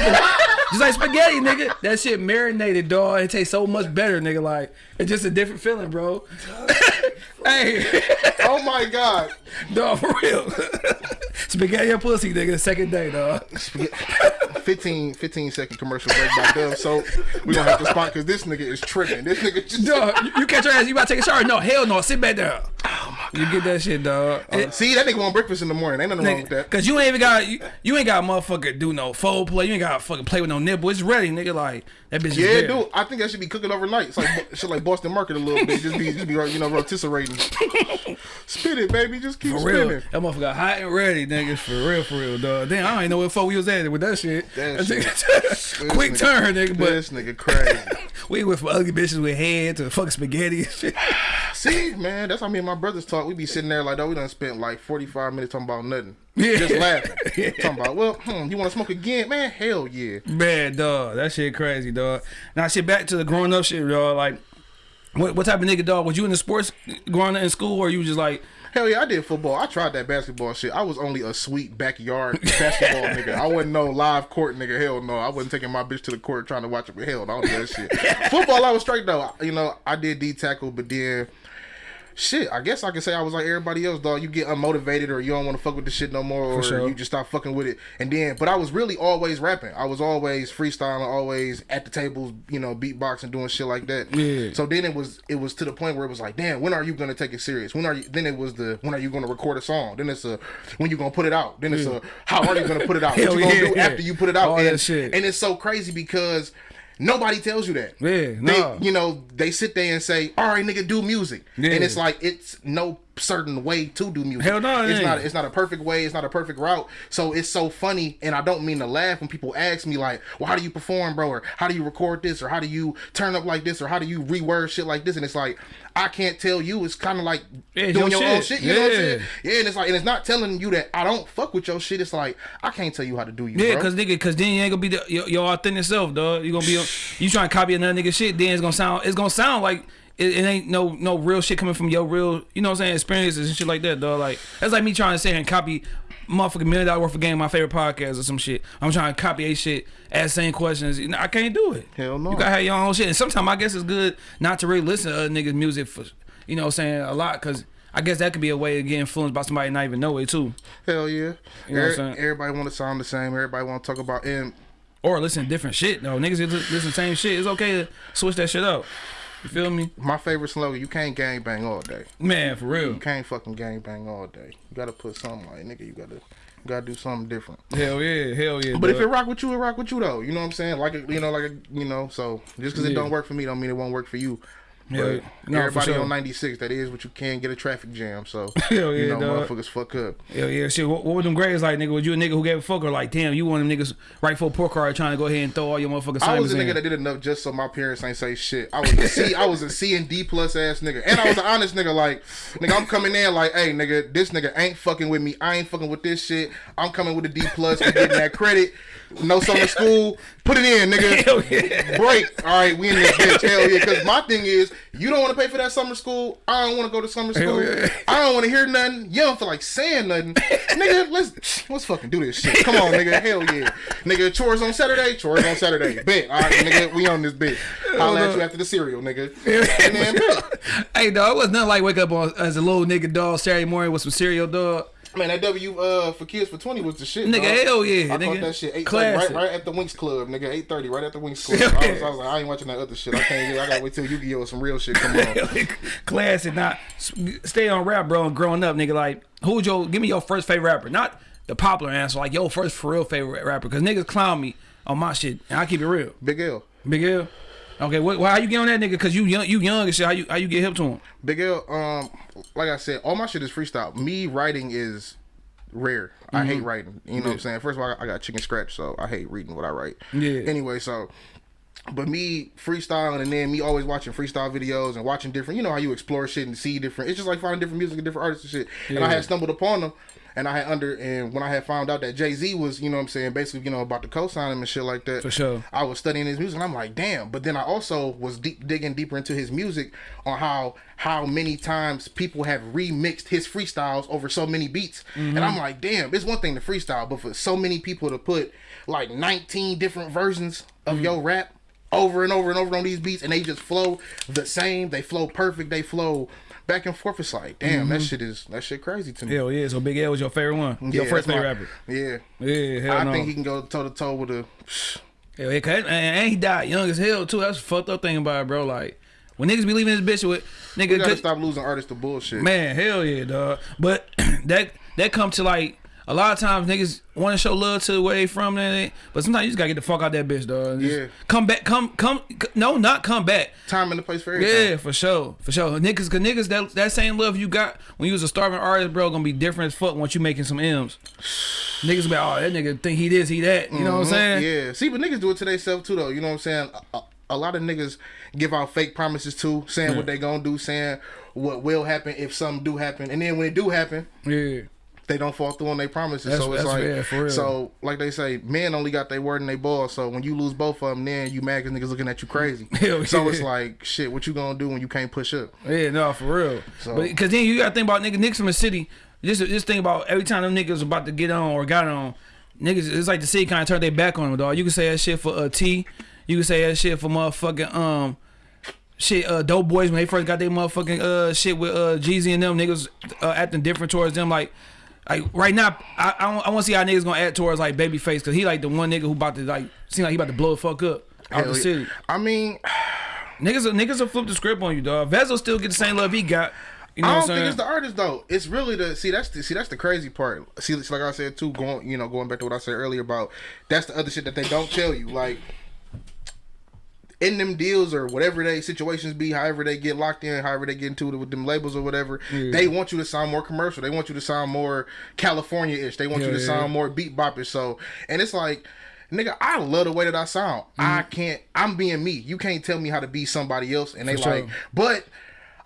just like spaghetti, nigga. That shit marinated, dog. It tastes so much better, nigga. Like it's just a different feeling, bro. hey, Oh my god. dog, for real. spaghetti and pussy, nigga. The second day, dog. 15, 15 second commercial break by Dove. So we gonna have to spot because this nigga is tripping. This nigga just Dog, you, you catch your ass. You about to take a shower? No, hell no. Sit back down. Oh my god. You get that shit, dog. It- uh, see that nigga want breakfast in the morning. Ain't nothing wrong with that. Cause you ain't even got you, you ain't got a motherfucker do no fold play. You ain't got to fucking play with no nipple. It's ready, nigga. Like that bitch. is Yeah, there. dude. I think that should be cooking overnight. It's like shit like Boston Market a little bit. Just be just be you know rotisserie. Spit it, baby. Just keep For real, spinning. that motherfucker got hot and ready, niggas. For real, for real, dog. Damn, I don't even know what fuck we was at with that shit. That Quick nigga- turn, nigga. But This nigga crazy. we went from ugly bitches with head to fucking spaghetti and shit. See, man, that's how me and my brothers talk. We be sitting there like, oh, we done spent like 45 minutes talking about nothing. Yeah. Just laughing. Yeah. Talking about, well, hmm, you want to smoke again? Man, hell yeah. Man, dog, that shit crazy, dog. Now, shit, back to the growing up shit, dog. Like, what, what type of nigga, dog? Was you in the sports growing up in school, or you just like, Hell yeah, I did football. I tried that basketball shit. I was only a sweet backyard basketball nigga. I wasn't no live court nigga. Hell no. I wasn't taking my bitch to the court trying to watch it. Hell I don't do that shit. football, I was straight though. You know, I did D tackle, but then shit, I guess I can say I was like everybody else, dog. You get unmotivated or you don't want to fuck with the shit no more, or sure. you just stop fucking with it. And then, but I was really always rapping. I was always freestyling, always at the tables, you know, beatboxing, doing shit like that. Yeah. So then it was it was to the point where it was like, damn, when are you gonna take it serious? When are you? Then it was the when are you gonna record a song? Then it's a when you gonna put it out? Then it's a how are you gonna put it out? what you gonna yeah, do yeah. after you put it out? All and, that shit. and it's so crazy because. Nobody tells you that. Yeah, They, nah. you know, they sit there and say, "All right, nigga, do music," Yeah. and it's like it's no certain way to do music. Hell no, it it's ain't. not. It's not a perfect way. It's not a perfect route. So it's so funny, and I don't mean to laugh when people ask me like, "Well, how do you perform, bro?" Or "How do you record this?" Or "How do you turn up like this?" Or "How do you reword shit like this?" And it's like I can't tell you. It's kind of like Yeah, it's doing your your, own shit. shit. You know what I'm Yeah. saying? Yeah, and it's like, and it's not telling you that I don't fuck with your shit. It's like I can't tell you how to do you. Yeah, bro. cause nigga, cause then you ain't gonna be the, your, your authentic self, dog. You gonna be you trying to copy another nigga shit. Then it's gonna sound it's gonna sound like it, it ain't no no real shit coming from your real you know what I'm saying experiences and shit like that, dog. Like that's like me trying to say and copy motherfucking million dollar worth of game my favorite podcast or some shit. I'm trying to copy a shit, ask same questions. You know, I can't do it. Hell no. You gotta have your own shit. And sometimes I guess it's good not to really listen to other niggas music for you know what I'm saying a lot because. I guess that could be a way to get influenced by somebody not even know it too, Hell yeah. You know what I'm Every- saying? everybody want to sound the same. Everybody want to talk about and or listen to different shit though. Niggas listen to the same shit. It's okay to switch that shit up. You feel me, my favorite slogan: You can't gang bang all day. man? For real. You can't fucking gang bang all day. You gotta put something like nigga. You gotta, you gotta do something different. Hell yeah, hell yeah. But if it rock with you, it rock with you though. You know what I'm saying? Like you know, like you know. So just because it don't work for me, don't mean it won't work for you. Yeah. No, everybody sure. on 96, that is what you can get a traffic jam. So Hell you yeah, know, dog. motherfuckers fuck up. Hell yeah, shit. What, what were them grades like, nigga? Was you a nigga who gave a fuck or like, damn, you one of them niggas right for a poor card trying to go ahead and throw all your motherfucking I was a nigga in? that did enough just so my parents ain't say shit. I was a C, I was a C and D plus ass nigga, and I was an honest nigga. Like, nigga, I'm coming in like, hey, nigga, this nigga ain't fucking with me. I ain't fucking with this shit. I'm coming with a D plus for getting that credit. No summer school. Put it in, nigga. Hell yeah. Break. All right, we in this bitch. Hell yeah. Because my thing is, you don't want to pay for that summer school. I don't want to go to summer school. yeah. I don't want to hear nothing. You don't feel like saying nothing. nigga, let's let's fucking do this shit. Come on, nigga. Hell yeah. Nigga, chores on Saturday. Chores on Saturday. Bet. All right, nigga, we on this bitch. Holla at you after the cereal, nigga. And then, hey, dog, it was nothing like wake up on as a little nigga dog Saturday morning with some cereal, dog. Man, that W uh for kids for twenty was the shit. Nigga, dog. hell yeah, I nigga. caught that shit eight right, right at the Winx Club, nigga. Eight thirty, right at the Winx Club. I was, I was like, I ain't watching that other shit. I can't. I gotta wait till Yu Gi Oh some real shit come on. Classic, not stay on rap, bro. And growing up, nigga, like who's your? Give me your first favorite rapper, not the popular answer, like your first for real favorite rapper, because niggas clown me on my shit, and I keep it real. Big L, Big L. Okay? Well, how you get on that nigga? Cause you young, you young and shit. How you how you get hip to him? Big L. Um, like I said, all my shit is freestyle. Me writing is rare. I hate writing. You know what I'm saying? First of all, I got chicken scratch, so I hate reading what I write. Yeah. Anyway, so. But me freestyling and then me always watching freestyle videos and watching different, you know how you explore shit and see different. It's just like finding different music and different artists and shit. And I Yeah. had stumbled upon them, and I had under and when I had found out that Jay Z was, you know what I'm saying, basically, you know, about to co-sign him and shit like that. For sure. I was studying his music and I'm like, damn. But then I also was deep digging deeper into his music on how how many times people have remixed his freestyles over so many beats. And mm-hmm. I'm like, damn, it's one thing to freestyle, but for so many people to put like 19 different versions of mm-hmm. your rap over and over and over on these beats and they just flow the same, they flow perfect, they flow back and forth. It's like, damn, that mm-hmm. shit is that shit crazy to me. Hell yeah. So Big L was your favorite one. your Yeah, first favorite my- rapper. Yeah. Yeah. Hell I no. think he can go toe to toe with a Hell yeah, cause, and, and he died young as hell too. That's the fucked up thing about it, bro. Like when niggas be leaving this bitch with nigga. We gotta stop losing artists to bullshit. Man, hell yeah, dog. But that that come to like a lot of times niggas want to show love to where they from, and but sometimes you just gotta get the fuck out that bitch, dog. Yeah. Come back, come come. No, not come back. Time and the place for everything. Yeah, for sure, for sure. Niggas, cause niggas that that same love you got when you was a starving artist, bro, gonna be different as fuck once you making some M's. Niggas be like, oh, that nigga think he this, he that. You know what I'm saying? Mm-hmm. Yeah. See, but niggas do it to themselves too, though. You know what I'm saying? A, a, a lot of niggas give out fake promises too, saying what they gonna do, saying what will happen if something do happen, and then when it do happen, Yeah. They don't fall through on their promises. That's- so it's like, real. so like they say, men only got their word and they ball. So when you lose both of them, then you mad 'cause niggas looking at you crazy. Hell so yeah. it's like, shit, what you gonna do when you can't push up? Yeah, no, for real. So- because then you gotta think about niggas, niggas from the city. Just just think about every time them niggas about to get on or got on, niggas. It's like the city kind of turned their back on them, dog. You can say that shit for uh, T. You can say that shit for motherfucking um. shit, uh, Doughboyz when they first got their motherfucking uh shit with uh Jeezy and them niggas uh, acting different towards them. Like, like right now, I I, I want to see how niggas gonna act towards like Babyface because he like the one nigga who about to like seem like he about to blow the fuck up out Hell the yeah. city. I mean, Niggas, niggas will flip the script on you, dog. Vezo still get the same love he got. You know I don't think it's the artist though. It's really the see that's the see that's the crazy part. See, like I said too, going you know going back to what I said earlier about that's the other shit that they don't tell you. Like in them deals or whatever they situations be, however they get locked in, however they get into it with them labels or whatever, they want you to sound more commercial. They want you to sound more California ish. They want you to yeah. sound more beat bopish. So and it's like. Nigga, I love the way that I sound. I mm-hmm. can't. I'm being me. You can't tell me how to be somebody else. And they For sure. like, but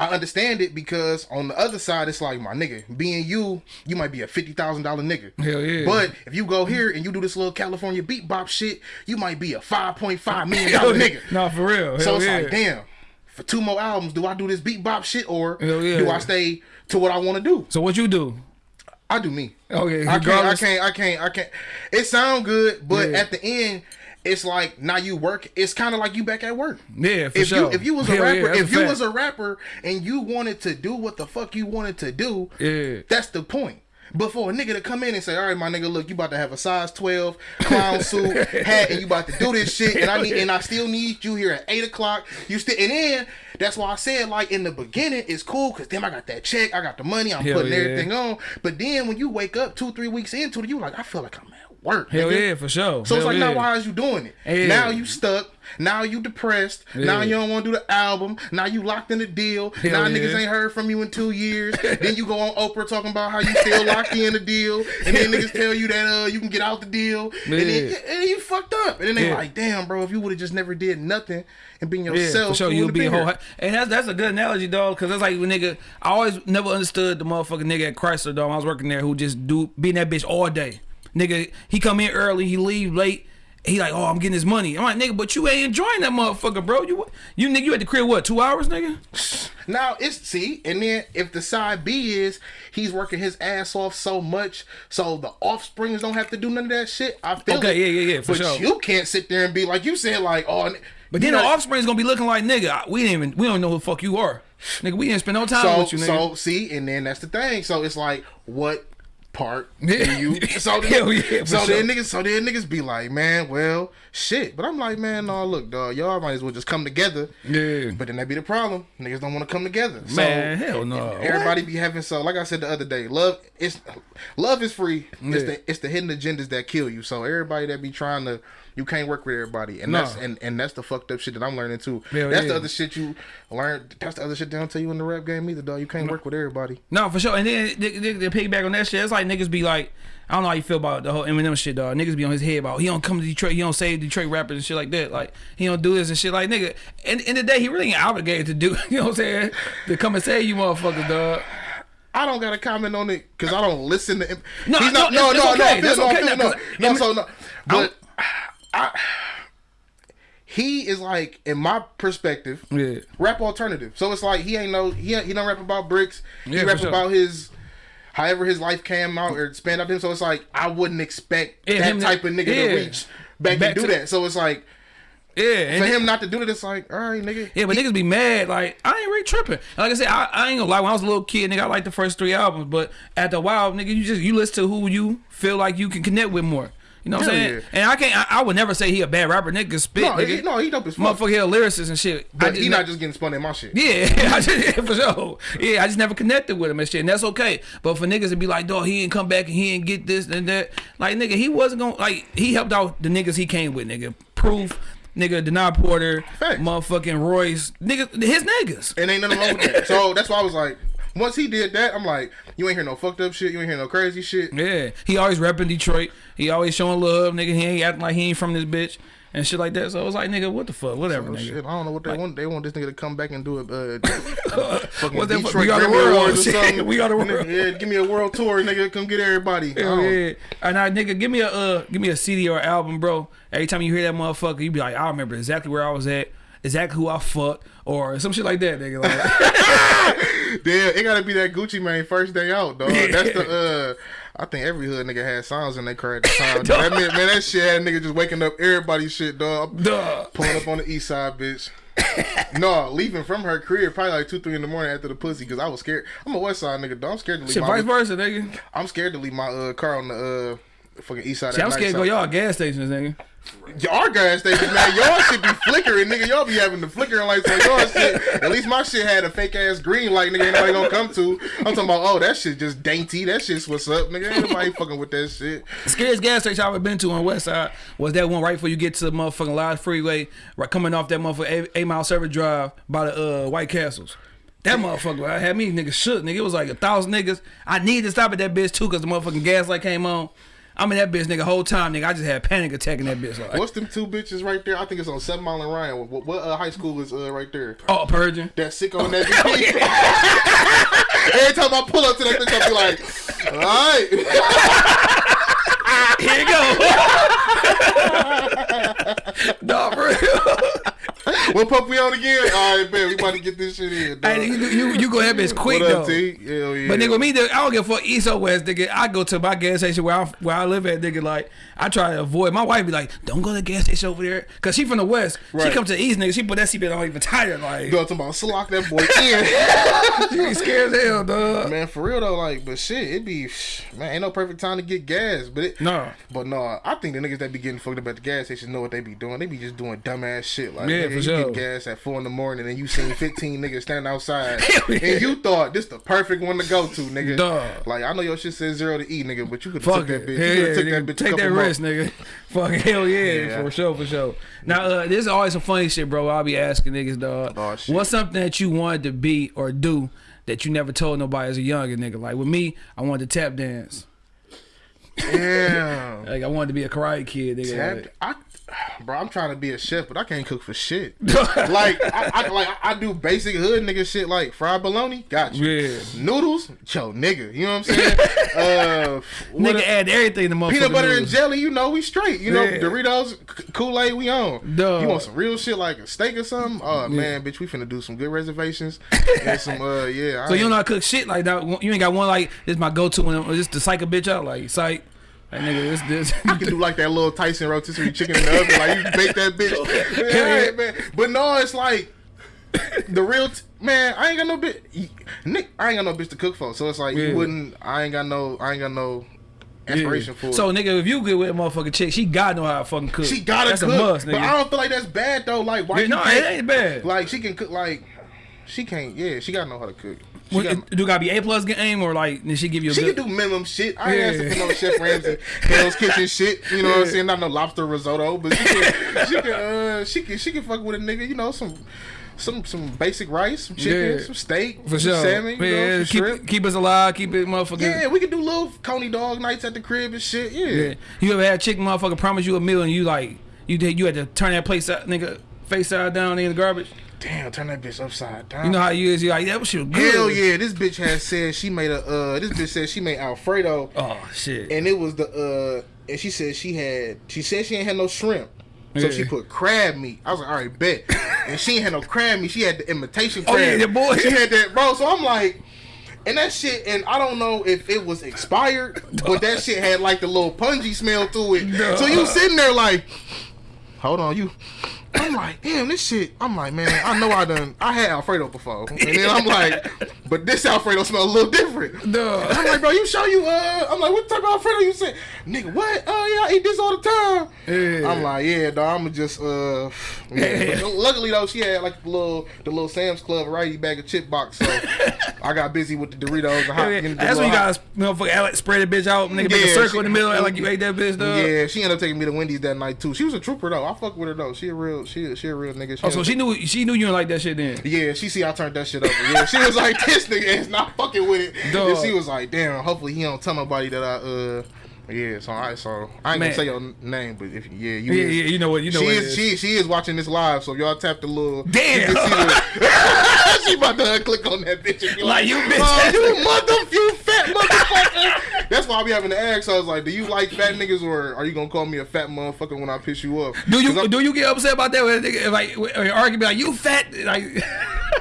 I understand it because on the other side, it's like my nigga, being you, you might be a fifty thousand dollar nigga. Hell yeah. But if you go here and you do this little California beat bop shit, you might be a five point five million dollar nigga. Nah, for real. So it's yeah. like, damn. For two more albums, do I do this beat bop shit or yeah. do I stay to what I want to do? So what you do? I do me. Okay, I can't. I can't. I can't. I can't. It sound good, but Yeah. at the end, it's like now you work. It's kind of like you back at work. Yeah, for if sure. you if you was a Hell rapper, that's if a you fact. was a rapper and you wanted to do what the fuck you wanted to do, Yeah. that's the point. But for a nigga to come in and say, "All right, my nigga, look, you about to have a size twelve clown suit, hat, and you about to do this shit, and I need, and I still need you here at eight o'clock. You still, and then that's why I said, like in the beginning, it's cool because then I got that check, I got the money, I'm Hell putting yeah. everything on. But then when you wake up two, three weeks into it, you like, I feel like I'm at work. Hell nigga. yeah, for sure. So it's like, yeah. now why is you doing it? Yeah. Now you stuck. Now you depressed. Now you don't want to do the album. Now you locked in the deal. Hell now yeah. niggas ain't heard from you in two years. then you go on Oprah talking about how you still locked in the deal, and then niggas tell you that uh you can get out the deal, and then, and you fucked up. And then they Yeah. like, damn, bro, if you would have just never did nothing and been Yeah, yourself, for sure. you You'll would've be a whole. And that's that's a good analogy, dog. Because that's like when nigga. I always never understood the motherfucking nigga at Chrysler, dog. When I was working there, who just do being that bitch all day. Nigga, he come in early, he leave late. He like, oh, I'm getting his money. I'm like, nigga, but you ain't enjoying that motherfucker, bro. You you nigga, you at the crib what? Two hours, nigga? Now it's see, and then if the side B is he's working his ass off so much, so the offsprings don't have to do none of that shit. I feel Okay, it. yeah, yeah, yeah, for but sure. you can't sit there and be like you said, like oh. But then the know- offspring's gonna be looking like nigga. We didn't even we don't know who the fuck you are, nigga. We didn't spend no time So with you, nigga. so see, and then that's the thing. So it's like what part Yeah. do you? So then, yeah, so sure. then niggas, so then niggas be like, man, well, shit. But I'm like, man, no, look, dog, y'all might as well just come together. yeah, But then that be the problem. Niggas don't want to come together. So, man, hell no. Everybody be having so like I said the other day, love is love is free. It's the it's the hidden agendas that kill you. So everybody that be trying to you can't work with everybody. And No. that's and, and that's the fucked up shit that I'm learning too. Hell that's yeah. the other shit you learn that's the other shit they don't tell you in the rap game either, dog. You can't work with everybody. No, for sure. And then they, they, they piggyback on that shit. It's like niggas be like, I don't know how you feel about the whole Eminem shit, dog. Niggas be on his head about he don't come to Detroit, he don't save Detroit rappers and shit like that. Like he don't do this and shit. Like nigga, in, in the day he really ain't obligated to do. You know what I'm saying? To come and save you motherfuckers, dog. I don't got to comment on it because I don't listen to him. No, He's no, not, no, it's- no, it's no, okay. I feel- That's no, I okay feel- now, no, 'cause no, Em- so no, but I, he is like, in my perspective, Yeah. rap alternative. So it's like he ain't no he he don't rap about bricks. He Yeah, rap sure. about his however his life came out or out to him. So it's like I wouldn't expect Yeah, that type of nigga to reach back, Back and do that. So it's like Yeah, and for him not to do that, it's like all right, nigga. Yeah, but niggas be mad. Like I ain't really tripping. Like I said, I, I ain't gonna lie. When I was a little kid, nigga, I liked the first three albums. But after a while, nigga, you just you listen to who you feel like you can connect with more. You know what I'm saying? yeah. And I can't. I, I would never say he a bad rapper. Nigga spit. No, nigga. he, no, he dope as fuck. Motherfucker, he a lyricist and shit. But just he not just getting spun in my shit. Yeah, I just, for sure. Yeah, I just never connected with him and shit, and that's okay. But for niggas to be like, dog, he ain't come back and he ain't get this and that, like nigga, he wasn't gonna like he helped out the niggas he came with, nigga. Proof, nigga, Denaun Porter, Facts. motherfucking Royce, nigga, his niggas. And ain't nothing wrong with that. So that's why I was like, once he did that, I'm like, you ain't hear no fucked up shit. You ain't hear no crazy shit. Yeah, he always repping Detroit. He always showing love, nigga. He ain't acting like he ain't from this bitch and shit like that. So I was like, nigga, what the fuck, whatever, nigga. shit, I don't know what they want. They want this nigga to come back and do a uh, fucking What that fuck- Detroit we got a Grammy world. Awards or Shit, something. we got a Nigga, world. Yeah, give me a world tour, nigga. Come get everybody. Hell yeah. And I nigga, give me a uh, give me a CD or album, bro. Every time you hear that motherfucker, you be like, I remember exactly where I was at, exactly who I fucked, or some shit like that, nigga. Like, Damn, it gotta be that Gucci Mane first day out, dog. That's the uh. I think every hood nigga had songs in their car at the time. that man, man, that shit had nigga just waking up everybody's shit, dog. duh. Pulling up on the east side, bitch. no, leaving from her career probably like two, three in the morning after the pussy because I was scared. I'm a West Side nigga. Though. I'm scared to leave. Shit, my, vice versa, nigga. I'm scared to leave my uh, car on the uh, fucking east side. See, I'm scared to go y'all gas stations, nigga. Y'all gas stations, man. Y'all should be flickering, nigga. Y'all be having the flickering lights on y'all shit. At least my shit had a fake ass green light, nigga. Ain't nobody gonna come to. I'm talking about, oh, that shit just dainty. That shit's what's up, nigga. Ain't nobody fucking with that shit. Scariest gas station I've ever been to on West Side was that one right before you get to the motherfucking Lodge Freeway, right coming off that motherfucking eight, eight mile service drive by the uh, White Castles. That motherfucker I had me nigga shook, nigga. It was like a thousand niggas. I needed to stop at that bitch too because the motherfucking gas light came on. I'm in that bitch, nigga, whole time, nigga. I just had panic attack in that bitch. Like, What's them two bitches right there? I think it's on Seven Mile and Ryan. What, what uh, high school is uh, right there? oh, Pershing. That sick on that bitch. Every time I pull up to that bitch, I'll be like, all right. Here you go. no, for real. What pup we on again? All right, man. We about to get this shit in. Dog. Hey, you, you, you go ahead, bitch, quick what though. T? Hell yeah. But nigga, me, nigga, I don't give a fuck east or west, nigga. I go to my gas station where I where I live at, nigga. Like I try to avoid. My wife be like, "Don't go to the gas station over there," cause she from the west. She come to the east, nigga. She put that seatbelt on even tighter. Like Go talking about slock that boy in. she be scared as hell, dog. man, for real though, like, but shit, it be man, ain't no perfect time to get gas. But it, No. but no, I think the niggas that be getting fucked up at the gas station know what they be doing. They be just doing dumbass shit. Like, Yeah, you get gas at four in the morning and you seen fifteen niggas standing outside, yeah. and you thought this the perfect one to go to, nigga. Dog. Like, I know your shit says zero to E, nigga, but you could have Fuck took it. that bitch. Hell you yeah, could have took nigga. that bitch. Take that risk, nigga. Fuck hell yeah, Yeah. for sure, for sure. Now, uh, this is always some funny shit, bro. I'll be asking niggas, dog. Oh. What's something that you wanted to be or do that you never told nobody as a younger nigga? Like with me, I wanted to tap dance. Damn. Like I wanted to be a karate kid. Nigga. Tap, I, bro, I'm trying to be a chef, but I can't cook for shit. like, I, I like I do basic hood nigga shit like fried bologna, got you. Yeah. Noodles, yo, nigga, you know what I'm saying? uh, Nigga a- add everything to peanut butter and jelly, you know, we straight. You know, Yeah. Doritos, Kool Aid, we on. Duh. You want some real shit like a steak or something? Oh man, bitch, we finna do some good reservations and some uh yeah. So I you don't know how to cook shit like that. You ain't got one like this. My go to when just to psych a bitch out like psych. Like nigga, this this. I can do like that little Tyson rotisserie chicken in the oven, like you bake that bitch. Man, Hell man. But no, it's like the real t- man. I ain't got no bitch. Nick, I ain't got no bitch to cook for, so it's like Yeah. you wouldn't. I ain't got no. I ain't got no inspiration for. So it. nigga, if you good with a motherfucking chick, she gotta know how to fucking cook. she gotta that's cook, a must, but I don't feel like that's bad though. Like why? Yeah, you no, can't- it ain't bad. Like she can cook. Like she can't. Yeah, she gotta know how to cook. What- got, do gotta be a plus game or like did she give you a she good? can do minimum shit. I ain't Yeah. asking for no Chef Ramsay, Hell's Kitchen shit. You know what I'm Yeah. saying? Not no lobster risotto, but she can, she can, uh, she can, she can fuck with a nigga. You know, some, some, some basic rice, some chicken, Yeah. some steak, for some sure. salmon, you yeah, know, keep shrimp. keep us alive, keep it motherfucking. Yeah, we can do little coney dog nights at the crib and shit. Yeah. Yeah. You ever had a chick motherfucker promise you a meal and you like you did you had to turn that place out, nigga face side down in the garbage? Damn, turn that bitch upside down. You know how you is. You like that shit was good. Hell yeah, this bitch has said she made a. uh This bitch said she made Alfredo. Oh shit. and it was the uh and she said she had she said she ain't had no shrimp so Yeah. she put crab meat i was like all right bet and she ain't had no crab meat she had the imitation crab. Oh, yeah, boy. she had that bro so i'm like and that shit and i don't know if it was expired but that shit had like the little pungy smell to it so you sitting there like hold on you I'm like, damn, this shit. I'm like, man, I know I done. I had Alfredo before, and then I'm like, but this Alfredo smell a little different. Duh. I'm like, bro, you show you? Uh, I'm like, what type of Alfredo you say? Nigga, what? Oh yeah, I eat this all the time. Yeah. I'm like, yeah, dog. I'ma just uh, yeah. But luckily though, she had like the little the little Sam's Club righty bag of chip box, so I got busy with the Doritos. The hot, Yeah, the That's when you gotta motherfucker like spread that bitch out, nigga, make a circle she- in the middle, like you ate that bitch, dog. Yeah, she ended up taking me to Wendy's that night too. She was a trooper though. I fuck with her though. She a real, she she a real nigga. Oh, so she knew she knew you didn't like that shit then. Yeah, she see I turned that shit over. Yeah, she was like, this nigga is not fucking with it. Dog. And she was like, damn, hopefully he don't tell nobody that I uh yeah, so I so I ain't Man. gonna say your name, but if yeah, you Yeah, is- yeah, you know what, you know she is, is. she she is watching this live, so if y'all tap the little Damn. you can see the- she about to click on that bitch and be Like, you bitch oh, you mother you fat motherfucker. That's why I be having to ask. So I was like, do you like fat niggas or are you gonna call me a fat motherfucker when I piss you off? Do you do you get upset about that? When a nigga, like, or argue be like, you fat, like,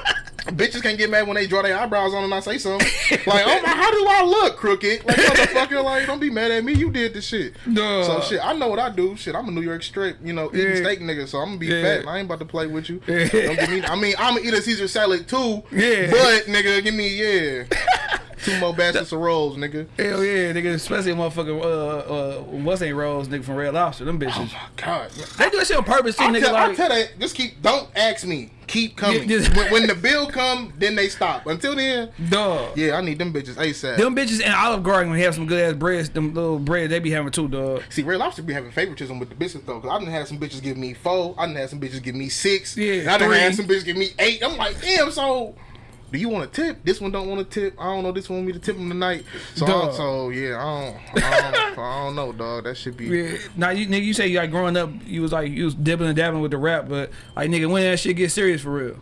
Bitches can't get mad when they draw their eyebrows on and I say something. like, oh my, how do I look, crooked? Like, motherfucker, like, don't be mad at me. You did the shit. Duh. So shit, I know what I do. Shit, I'm a New York strip, you know, eating Yeah. steak nigga. So I'm gonna be Yeah. fat. I ain't about to play with you. Yeah. Don't give me. I mean, I'm gonna eat a Caesar salad too. Yeah. But nigga, give me yeah, two more baskets of rolls, nigga. Hell yeah, nigga. Especially a motherfucker, uh, uh, what's ain't rolls, nigga from Red Lobster. Them bitches. Oh my God, They do that shit on purpose too, I nigga. tell, I like, tell that. Just keep. Don't ask me. Keep coming. Just- when, when the bill come, then they stop. Until then, dog. yeah, I need them bitches asap. Them bitches in Olive Garden when they have some good ass breads, them little bread they be having too, dog. See, Red Lobster be having favoritism with the business though, cause I done had some bitches give me four, I done had some bitches give me six, Yeah, and I done three. had some bitches give me eight. I'm like, damn. So, do you want a tip? This one don't want a tip. I don't know. This one want me to tip him tonight. So, I so yeah, I don't, I don't, I don't know, dog. That should be. Yeah. Now you nigga, you say like growing up, you was like you was dibbling and dabbling with the rap, but like nigga, when that shit get serious for real?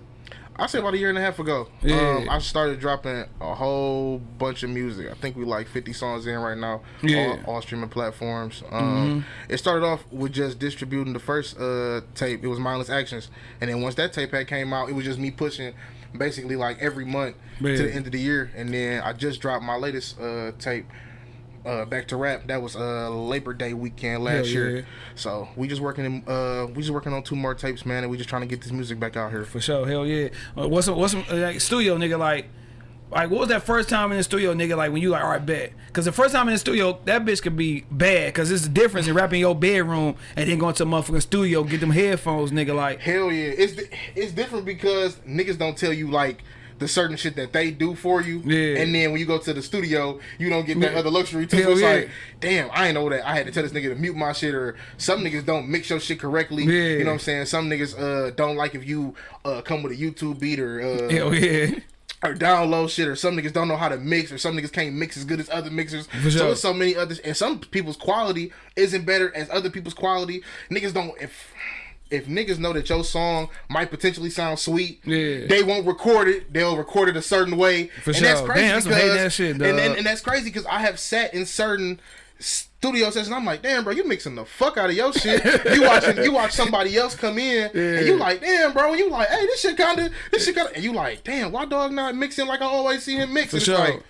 I say about a year and a half ago. Yeah. Um, I started dropping a whole bunch of music. I think we like 50 songs in right now. Yeah. All, all streaming platforms. Um, It started off with just distributing the first uh, tape. It was Mindless Actions. And then once that tape had came out, it was just me pushing basically like every month Yeah. to the end of the year. And then I just dropped my latest uh, tape. Uh, back to rap. That was uh Labor Day weekend last Hell year. yeah. So we just working. In, uh, we just working on two more tapes, man, and we just trying to get this music back out here. For sure, hell yeah. Uh, what's some, what's some, uh, like studio nigga like? Like what was that first time in the studio, nigga? Like when you like, all right, bet. Cause the first time in the studio, that bitch could be bad. Cause it's the difference in rapping your bedroom and then going to a motherfucking studio, get them headphones, nigga. Like Hell yeah, it's it's different because niggas don't tell you like the certain shit that they do for you, Yeah. and then when you go to the studio, you don't get that Yeah. other luxury too. So it's yeah. like, damn, I ain't know that. I had to tell this nigga to mute my shit, or some niggas don't mix your shit correctly. Yeah. You know what I'm saying? Some niggas uh don't like if you uh come with a YouTube beat or uh hell yeah. Or download shit, or some niggas don't know how to mix, or some niggas can't mix as good as other mixers. For So it's so many others, and some people's quality isn't better as other people's quality. Niggas don't if. If niggas know that your song might potentially sound sweet, Yeah. they won't record it. They'll record it a certain way, For and that's sure. crazy Damn, that's because ass shit, and, and, and that's crazy because I have sat in certain studio sessions. I'm like, damn, bro, you mixing the fuck out of your shit. you watching, you watch somebody else come in, Yeah. and you like, damn, bro. And you like, hey, this shit kind of, this shit kind of, and you like, damn, why dog not mixing like I always see him mix? For it's sure. like,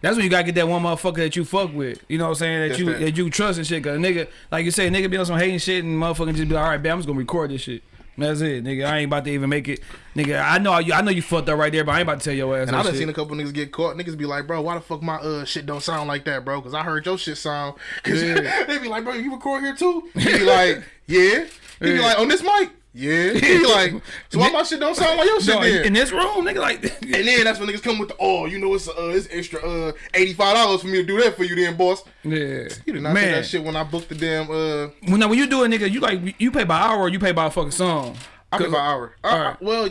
That's when you gotta get that one motherfucker that you fuck with. You know what I'm saying? That you that. that you trust and shit. Cause nigga, like you say, nigga be on some hating shit and motherfucker just be like, all right, man, I'm just gonna record this shit. That's it, nigga. I ain't about to even make it, nigga. I know you. I know you fucked up right there, but I ain't about to tell your ass. And I done shit. seen a couple niggas get caught. Niggas be like, bro, why the fuck my uh shit don't sound like that, bro? Because I heard your shit sound. Cause Yeah. they be like, bro, you record here too? He be like, yeah. He be like, on this mic? Yeah. Like, so why my shit don't sound like your shit No, then? in this room, nigga, like, And then that's when niggas come with the oh, you know it's uh it's extra uh eighty five dollars for me to do that for you then, boss. yeah, You did not man. say that shit when I booked the damn uh When, now, when you do it, nigga, you like you pay by hour or you pay by a fucking song. I pay by hour. Uh, Alright. well,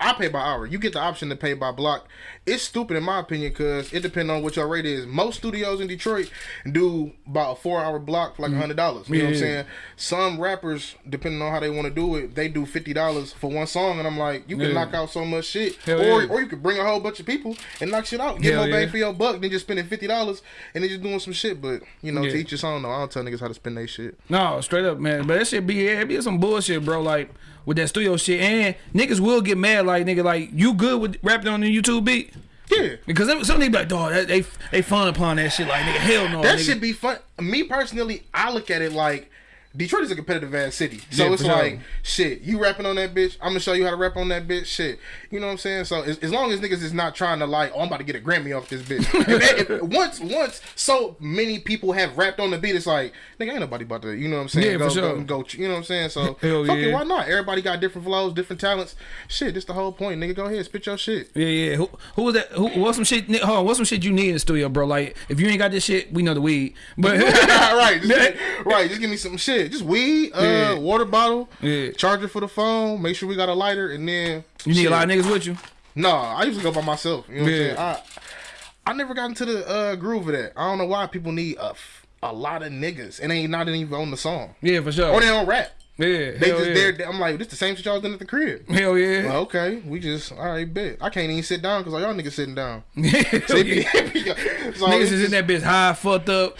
I pay by hour. You get the option to pay by block. It's stupid in my opinion because it depends on what your rate is. Most studios in Detroit do about a four hour block for like a hundred dollars. You know what I'm Mm. Saying? Some rappers, depending on how they want to do it, they do fifty dollars for one song, and I'm like, you can Yeah. knock out so much shit, Hell or yeah. or you could bring a whole bunch of people and knock shit out, get Hell more bang yeah. for your buck than just spending fifty dollars and then just doing some shit. But you know, Yeah. to each his own. though. I don't tell niggas how to spend their shit. No, straight up, man. But that shit be yeah, it be some bullshit, bro. Like with that studio shit, and niggas will get mad. Like nigga, like you good with rapping on the YouTube beat? Yeah. Because some some niggas be like, dog, that, they they fun upon that shit. Like nigga, hell no. That nigga. should be fun. Me personally, I look at it like Detroit is a competitive ass city. So Yeah, it's for sure. like, shit, you rapping on that bitch. I'm gonna show you how to rap on that bitch. Shit. You know what I'm saying? So as, as long as niggas is not trying to like, oh, I'm about to get a Grammy off this bitch. if if, once once so many people have rapped on the beat, it's like, nigga, ain't nobody about to, you know what I'm saying? Yeah, go, for sure. go, go, you know what I'm saying? So Hell fuck it, why not? Everybody got different flows, different talents. Shit, this the whole point. Nigga, go ahead, spit your shit. Yeah, yeah. Who, who was that? Who, what's some shit? Hold on, what's some shit you need in the studio, bro? Like, if you ain't got this shit, we know the weed. But right, just, right. Just give me some shit. Just weed, uh, Yeah. water bottle, Yeah. charger for the phone. Make sure we got a lighter, and then you need shit. a lot of niggas with you. No, I usually go by myself. You know what Yeah. I'm saying? I I never got into the uh, groove of that. I don't know why people need a, a lot of niggas and they ain't not even on the song Yeah, for sure. or they don't rap. Yeah, They just yeah. there. I'm like, this the same shit y'all done at the crib. Hell yeah. Well, okay, we just all right. Bet I can't even sit down because all y'all niggas sitting down. So be- yeah. so Niggas is in that bitch high, fucked up.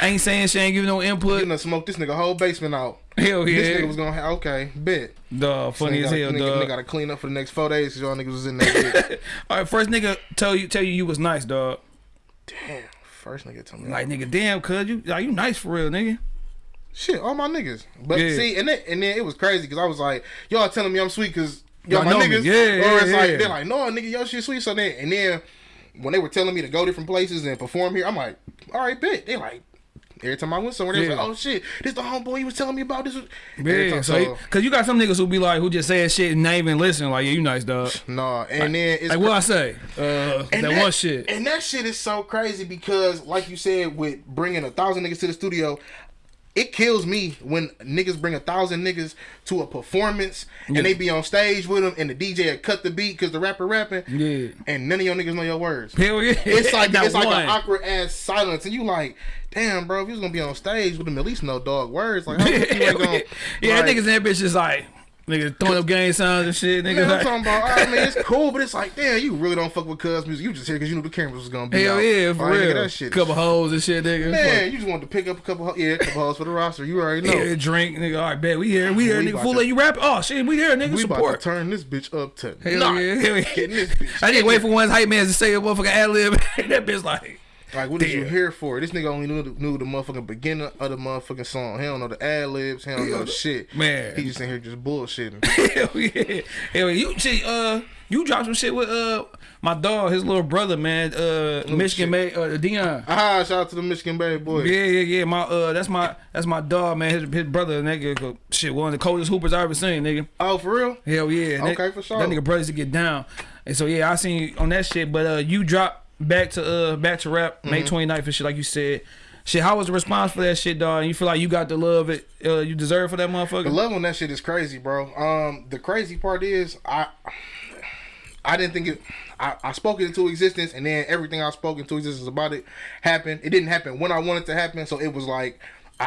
Ain't saying shit, ain't giving no You input. done smoke this nigga whole basement out. Hell yeah. This nigga was gonna have okay, bet. Dog, funny Nigga as hell, nigga, dog. nigga gotta clean up for the next four days because y'all niggas was in that bitch. All right, first nigga tell you tell you you was nice, dog. Damn. First nigga tell me Like nigga, damn, cuz you like you nice for real, nigga. Shit, all my niggas. But Yeah. see, and then and then it was crazy because I was like, y'all telling me I'm sweet because y'all Y'all my know me. niggas. Yeah, or it's yeah, like yeah. they're like, no, nigga, your shit sweet. So then and then when they were telling me to go different places and perform here, I'm like, all right, bet. They like. Every time I went somewhere, they was like, "Oh shit, this the homeboy you was telling me about this." Yeah, time- so, he- cause you got some niggas who be like, who just say shit and not even listen. Like, yeah, you nice, dog. nah, and then it's Like what I say, uh, that, And one shit. And that shit is so crazy because, like you said, with bringing a thousand niggas to the studio, it kills me when niggas bring a thousand niggas to a performance Yeah. and they be on stage with them and the DJ cut the beat because the rapper rapping Yeah. and none of your niggas know your words. Hell yeah. It's like it's like an awkward ass silence, and you like, damn, bro, if you was gonna be on stage with them, at least know dog words. Like, how you ain't gonna, yeah, like, niggas in that bitch just like niggas throwing up gang signs and shit. Niggas Man, I'm talking about. I mean, it's cool, but it's like, damn, you really don't fuck with Cuz music. You just here because you knew the cameras was gonna be hell out. yeah, for Like, nigga, real. That shit. couple hoes and shit, nigga. Man, you just wanted to pick up a couple, ho- yeah, a couple hoes for the roster. You already know. Yeah, drink, nigga. All right, bet we here, we here, We nigga. Fool, to- let you rap. Oh shit, we here, nigga. we about to turn this bitch up to Hell nine. yeah, hell yeah. Getting this bitch. I didn't wait for one hype man to say a motherfucking ad lib. that bitch like, Like, what is you here for? This nigga only knew the, knew the motherfucking beginning of the motherfucking song. He don't know the ad libs. He don't know shit. Man. he just in here just bullshitting. hell yeah, hell. You see, uh, you dropped some shit with uh my dog, his little brother, man. Uh, Michigan shit. made uh Dion. ah, shout out to the Michigan Bay boy. Yeah, yeah, yeah. My uh, that's my that's my dog, man. His, his brother, nigga, shit, one of the coldest hoopers I ever seen, nigga. Oh, for real? Hell yeah. Okay, that, for sure. That nigga brothers to get down, and so yeah, I seen you on that shit. But uh, you dropped back to uh back to rap May Mm-hmm. 29th and shit, like you said. Shit, how was the response for that shit, dog? And you feel like you got the love it uh, you deserve for that motherfucker? The love on that shit is crazy, bro. Um, the crazy part is I, I didn't think it. I, I spoke it into existence, and then everything I spoke into existence about it happened. It didn't happen when I wanted to happen, so it was like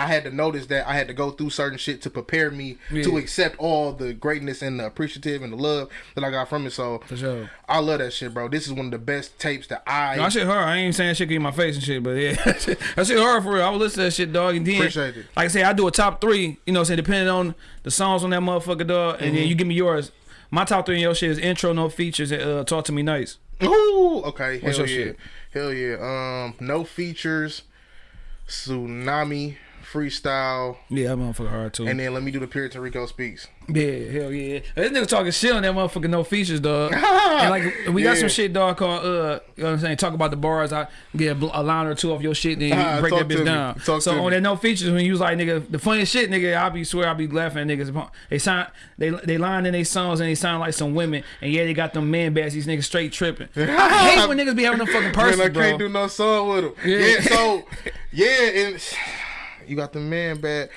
I had to notice that I had to go through certain shit to prepare me to Yeah. accept accept all the greatness and the appreciative and the love that I got from it. So For sure. I love that shit, bro. This is one of the best tapes that I. No, that shit hard. I ain't saying shit in my face and shit, but yeah, that shit hard for real. I would listen to that shit, dog. And then, Appreciate it. like I say, I do a top three. You know, what I'm saying depending on the songs on that motherfucker, dog. And Mm-hmm. then you give me yours. My top three in your shit is intro, no features, and uh, talk to me nice. Ooh, okay. What's hell your yeah. shit? Hell yeah. Um, no features, tsunami, freestyle, Yeah, that motherfucker hard too. and then let me do the Puerto Rico speaks. Yeah, hell yeah. This nigga talking shit on that motherfucker no features, dog. and like we got Yeah. some shit, dog, called uh you know what I'm saying, talk about the bars, I get a, line or two off your shit, then you break that bitch down. So to on that no features when you was like nigga the funniest shit, nigga, I be swear I be laughing at niggas. They sound they they line in their songs and they sound like some women and yeah they got them man bags, these niggas straight tripping. I hate when niggas be having them fucking Man, person, I can't do no song with them. Yeah. Yeah, so yeah, and you got the man bad.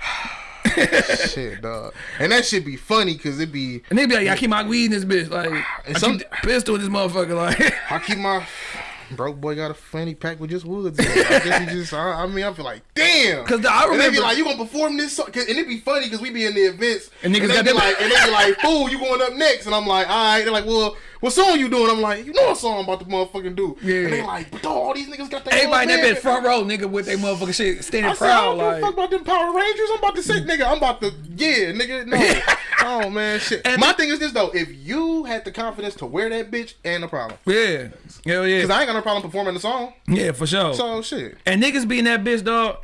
shit, dog. And that shit be funny because it be and they be like, yeah, I keep my weed in this bitch. Like, And I some- keep pistol in this motherfucker. Like, I keep my broke boy got a fanny pack with just woods. In it. I guess he just. I, I mean, I feel like damn. 'Cause I And they be remember- like, you gonna perform this song? And it'd be funny because we be in the events And niggas they got be like, and they be like, fool, you going up next? And I'm like, all right. They're like, well, what song you doing? I'm like, you know what song I'm about to motherfucking do? Yeah. And they like, but all these niggas got their everybody that band. front row, nigga, with their motherfucking shit standing I said, I don't give a fuck about them Power Rangers. I'm about to say, nigga, I'm about to, yeah, nigga, no. oh, man, shit. And My thing is this, though. If you had the confidence to wear that bitch, ain't no problem. yeah, hell yeah, Because I ain't got no problem performing the song. yeah, for sure. So, shit. and niggas be in that bitch, dog.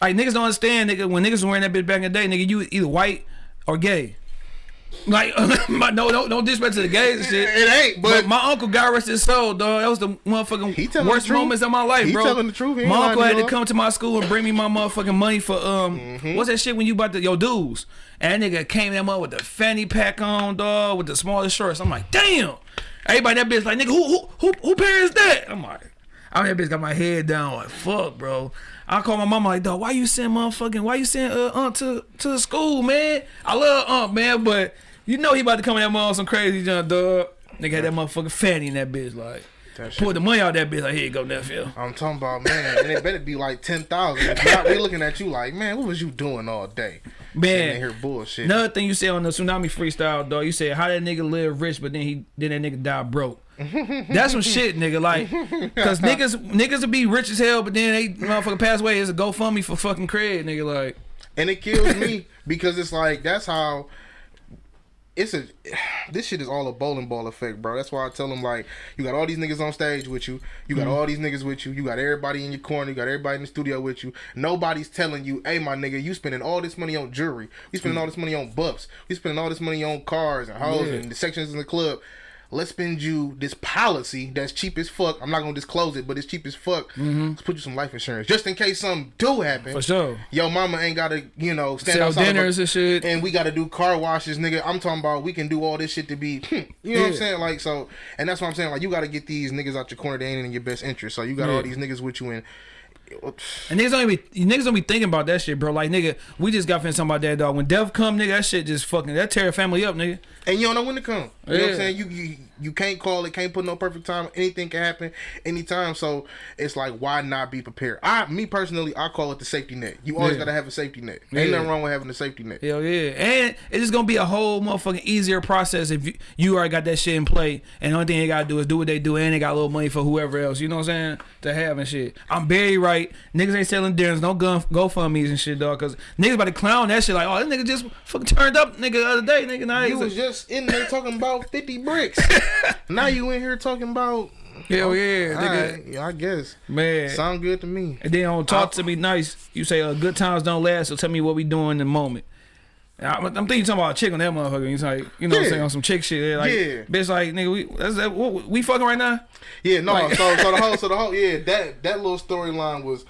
Like niggas don't understand, nigga. When niggas was wearing that bitch back in the day, nigga, you either white or gay. Like, my, no, no, no disrespect to the gays and shit. It ain't, But, but, my uncle got rest his soul, dog. That was the motherfucking worst the moments of my life, He bro. telling the truth. He My uncle had to come to my school and bring me my motherfucking money for um, Mm-hmm. what's that shit when you about to your dues? And that nigga came in with the fanny pack on, dog, with the smallest shorts. I'm like, damn. Everybody that bitch like, nigga, who who who, who parents that? I'm like, I'm that bitch got my head down like, fuck, bro. I call my mama like, dog, why you send motherfucking, why you send uh, aunt to to the school, man? I love aunt, man, but you know he about to come in that mother some crazy junk, dog. Nigga had that motherfucking fanny in that bitch, like, pulled the money out that bitch, like, here you go, nephew. I'm talking about, man, and it better be like 10,000. If not, we looking at you like, man, what was you doing all day? Man, here bullshit. Another thing you said on the tsunami freestyle, dog, you said how that nigga live rich, but then he then that nigga die broke. That's some shit, nigga. Like, cause niggas niggas will be rich as hell, but then they motherfucker pass away. It's a GoFundMe for fucking cred, nigga. Like, and it kills me because it's like that's how it's a this shit is all a bowling ball effect, bro. That's why I tell them like you got all these niggas on stage with you, you got mm-hmm. all these niggas with you, you got everybody in your corner, you got everybody in the studio with you. Nobody's telling you, hey my nigga, you spending all this money on jewelry, we spending mm. all this money on buffs, we spending all this money on cars and hoes Yeah. and the sections in the club. Let's spend you this policy that's cheap as fuck. I'm not gonna disclose it, but it's cheap as fuck. Mm-hmm. Let's put you some life insurance just in case something do happen. For sure. Yo, mama ain't gotta, you know, stand Sell outside of a- dinners and shit. and we got to do car washes, nigga. I'm talking about we can do all this shit to be, you know what I'm saying? Like so, and that's what I'm saying. Like you got to get these niggas out your corner. They ain't in your best interest. So you got Yeah. all these niggas with you, and And niggas don't even be niggas don't be thinking about that shit, bro. Like nigga, we just got finished talking about that dog. When death come, nigga, that shit just fucking that tear a family up, nigga. And you don't know when to come. You know what I'm saying? You, you you can't call it. Can't put no perfect time. Anything can happen anytime. So it's like why not be prepared? I me personally, I call it the safety net. You always Yeah. got to have a safety net. Yeah. Ain't nothing wrong with having a safety net. Hell yeah. And it's just gonna be a whole motherfucking easier process if you, you already got that shit in play and the only thing they gotta do is do what they do and they got a little money for whoever else, you know what I'm saying? To have and shit. I'm very right. Niggas ain't selling dinners, no gun GoFundMe's and shit, dog. Cause niggas about to clown that shit like, oh, this nigga just fucking turned up, nigga, the other day, nigga. You was just in there talking about 50 bricks. now you in here talking about. Hell yeah, nigga. Yeah, I guess. Man. Sound good to me. And then on talk to me nice, you say uh, good times don't last, so tell me what we doing in the moment. I'm, I'm thinking talking about a chick on that motherfucker. He's like, you know what I'm saying, on some chick shit. They're Like, Yeah. bitch, like, nigga, we that's that, what, we fucking right now? Yeah, no. Like- so, so the whole, so the whole, yeah, that that little storyline was,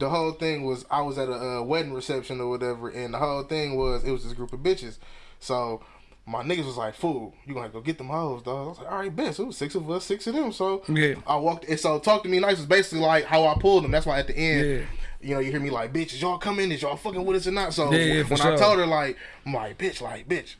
the whole thing was I was at a uh, wedding reception or whatever, and the whole thing was it was this group of bitches. So my niggas was like, "Fool, you gonna go get them hoes, dog?" I was like, "All right, bet." So it was six of us, six of them. So Yeah. I walked. And so talk to me nice was basically like how I pulled them. That's why at the end. Yeah. You know, you hear me like, bitch, is y'all coming? Is y'all fucking with us or not? So Yeah, for when I told her, like, I'm like, bitch, like, bitch,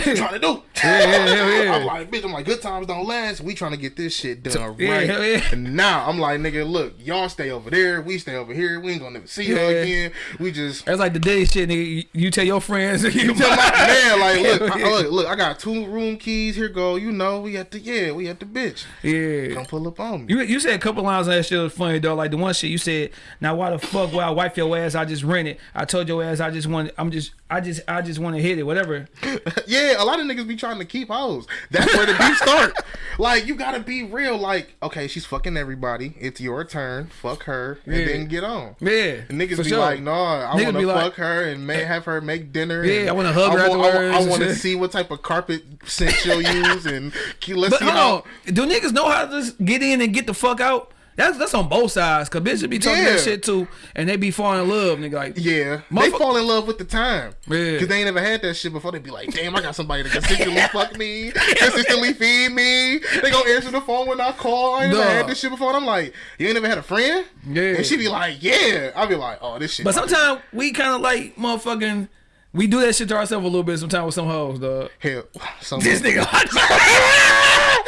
trying to do? Yeah, yeah, yeah. I'm like, bitch, I'm like, good times don't last. We trying to get this shit done yeah, right. yeah. And now I'm like, nigga, look, y'all stay over there. We stay over here. We ain't gonna never see Yeah. again. We just. That's like the day shit, nigga. You, tell your friends. You Tell my man, like, look, I, look, look, I got two room keys. Here go, you know, we at the yeah, we at the bitch. Yeah. Come pull up on me. You, you said a couple lines on that shit was funny though. Like the one shit you said, now why the fuck would I wipe your ass? I just rent it. I told your ass I just want I'm just I just I just want to hit it. Whatever. yeah, a lot of niggas be trying to keep hoes. That's where the beef start. Like you gotta be real. Like okay, she's fucking everybody. It's your turn. Fuck her, and Yeah. then get on. Yeah. And niggas be sure. like, no, I want to like- fuck her and may eh, have her make dinner. Yeah, and I wanna hug her I I, I want to see what type of carpet scent she'll use, and let's But see how. on, do niggas know how to just get in and get the fuck out? That's that's on both sides. Cause bitches be talking Yeah. that shit too, and they be falling in love, nigga. Like, Yeah, they fall in love with the time. Yeah. Cause they ain't never had that shit before. They be like, damn, I got somebody to consistently fuck me, consistently feed me. They gonna answer the phone when I call. I ain't never had this shit before. And I'm like, you ain't never had a friend? Yeah. And she be like, yeah. I be like, oh, this shit. but sometimes we kind of like motherfucking. We do that shit to ourselves a little bit sometimes with some hoes, dog. hell, some This nigga,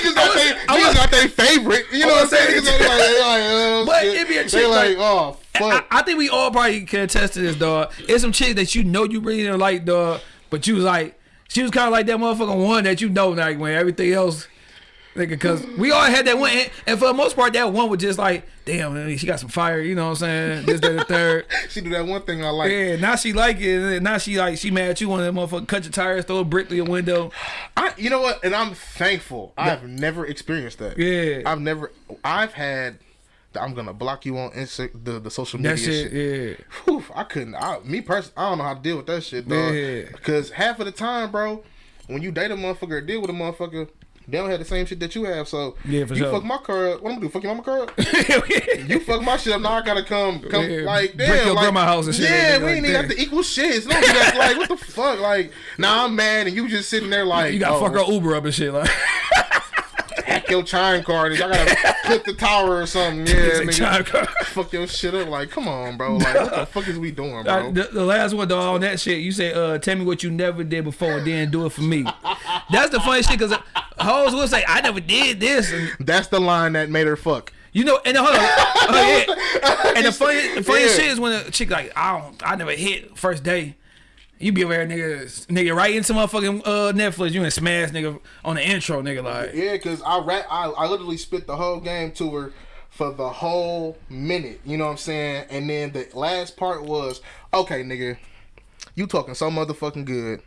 niggas got they I niggas got their favorite. You know what I'm saying? Niggas like, like, But it be a chick like, oh I, fuck. I think we all probably can attest to this, dog. It's some chick that you know you really didn't like, dog, but you was like, she was kind of like that motherfucking one that you know, like when everything else, nigga, because we all had that one, and, for the most part, that one was just like, damn, man, she got some fire, you know what I'm saying? This, that, the third. she do that one thing I like. Yeah, now she like it, and now she like she mad at you, one of that motherfucker cut your tires, throw a brick through your window. I, you know what? And I'm thankful. I've never experienced that. Yeah. I've never. I've had. the I'm gonna block you on Insta, the the social media That shit, shit. yeah. Whew, I couldn't. I, me personally, I don't know how to deal with that shit, dog. Yeah. Because half of the time, bro, when you date a motherfucker or deal with a motherfucker, they don't have the same shit that you have. So Yeah, for you sure. fuck my car up. What I'm gonna do? Fuck your mama car up? You fuck my shit up. Now I gotta come, come Yeah, like break damn, your like, grandma house and shit. Yeah, Like, we ain't even have to equal shit. It's not like what the fuck. Like now I'm mad and you just sitting there like You got oh, fuck her Uber up and shit, like. hack your chime card. and I gotta clip the tower or something. Yeah, nigga. chime card. Fuck your shit up. Like, come on, bro. Like, what the fuck is we doing, bro? Uh, the, the last one, dog, on that shit, you say, uh, tell me what you never did before then do it for me. That's the funny shit, because hoes will say, I never did this. That's the line that made her fuck. you know, and hold on. oh, yeah. And the funny, the funny Yeah. shit is when a chick like, I don't, I never hit first day. You be there, nigga, nigga, right into motherfucking uh, Netflix. You and smash, nigga, on the intro, nigga, like. Yeah, cause I rap, I, I literally spit the whole game to her for the whole minute. You know what I'm saying? And then the last part was, okay, nigga, you talking so motherfucking good.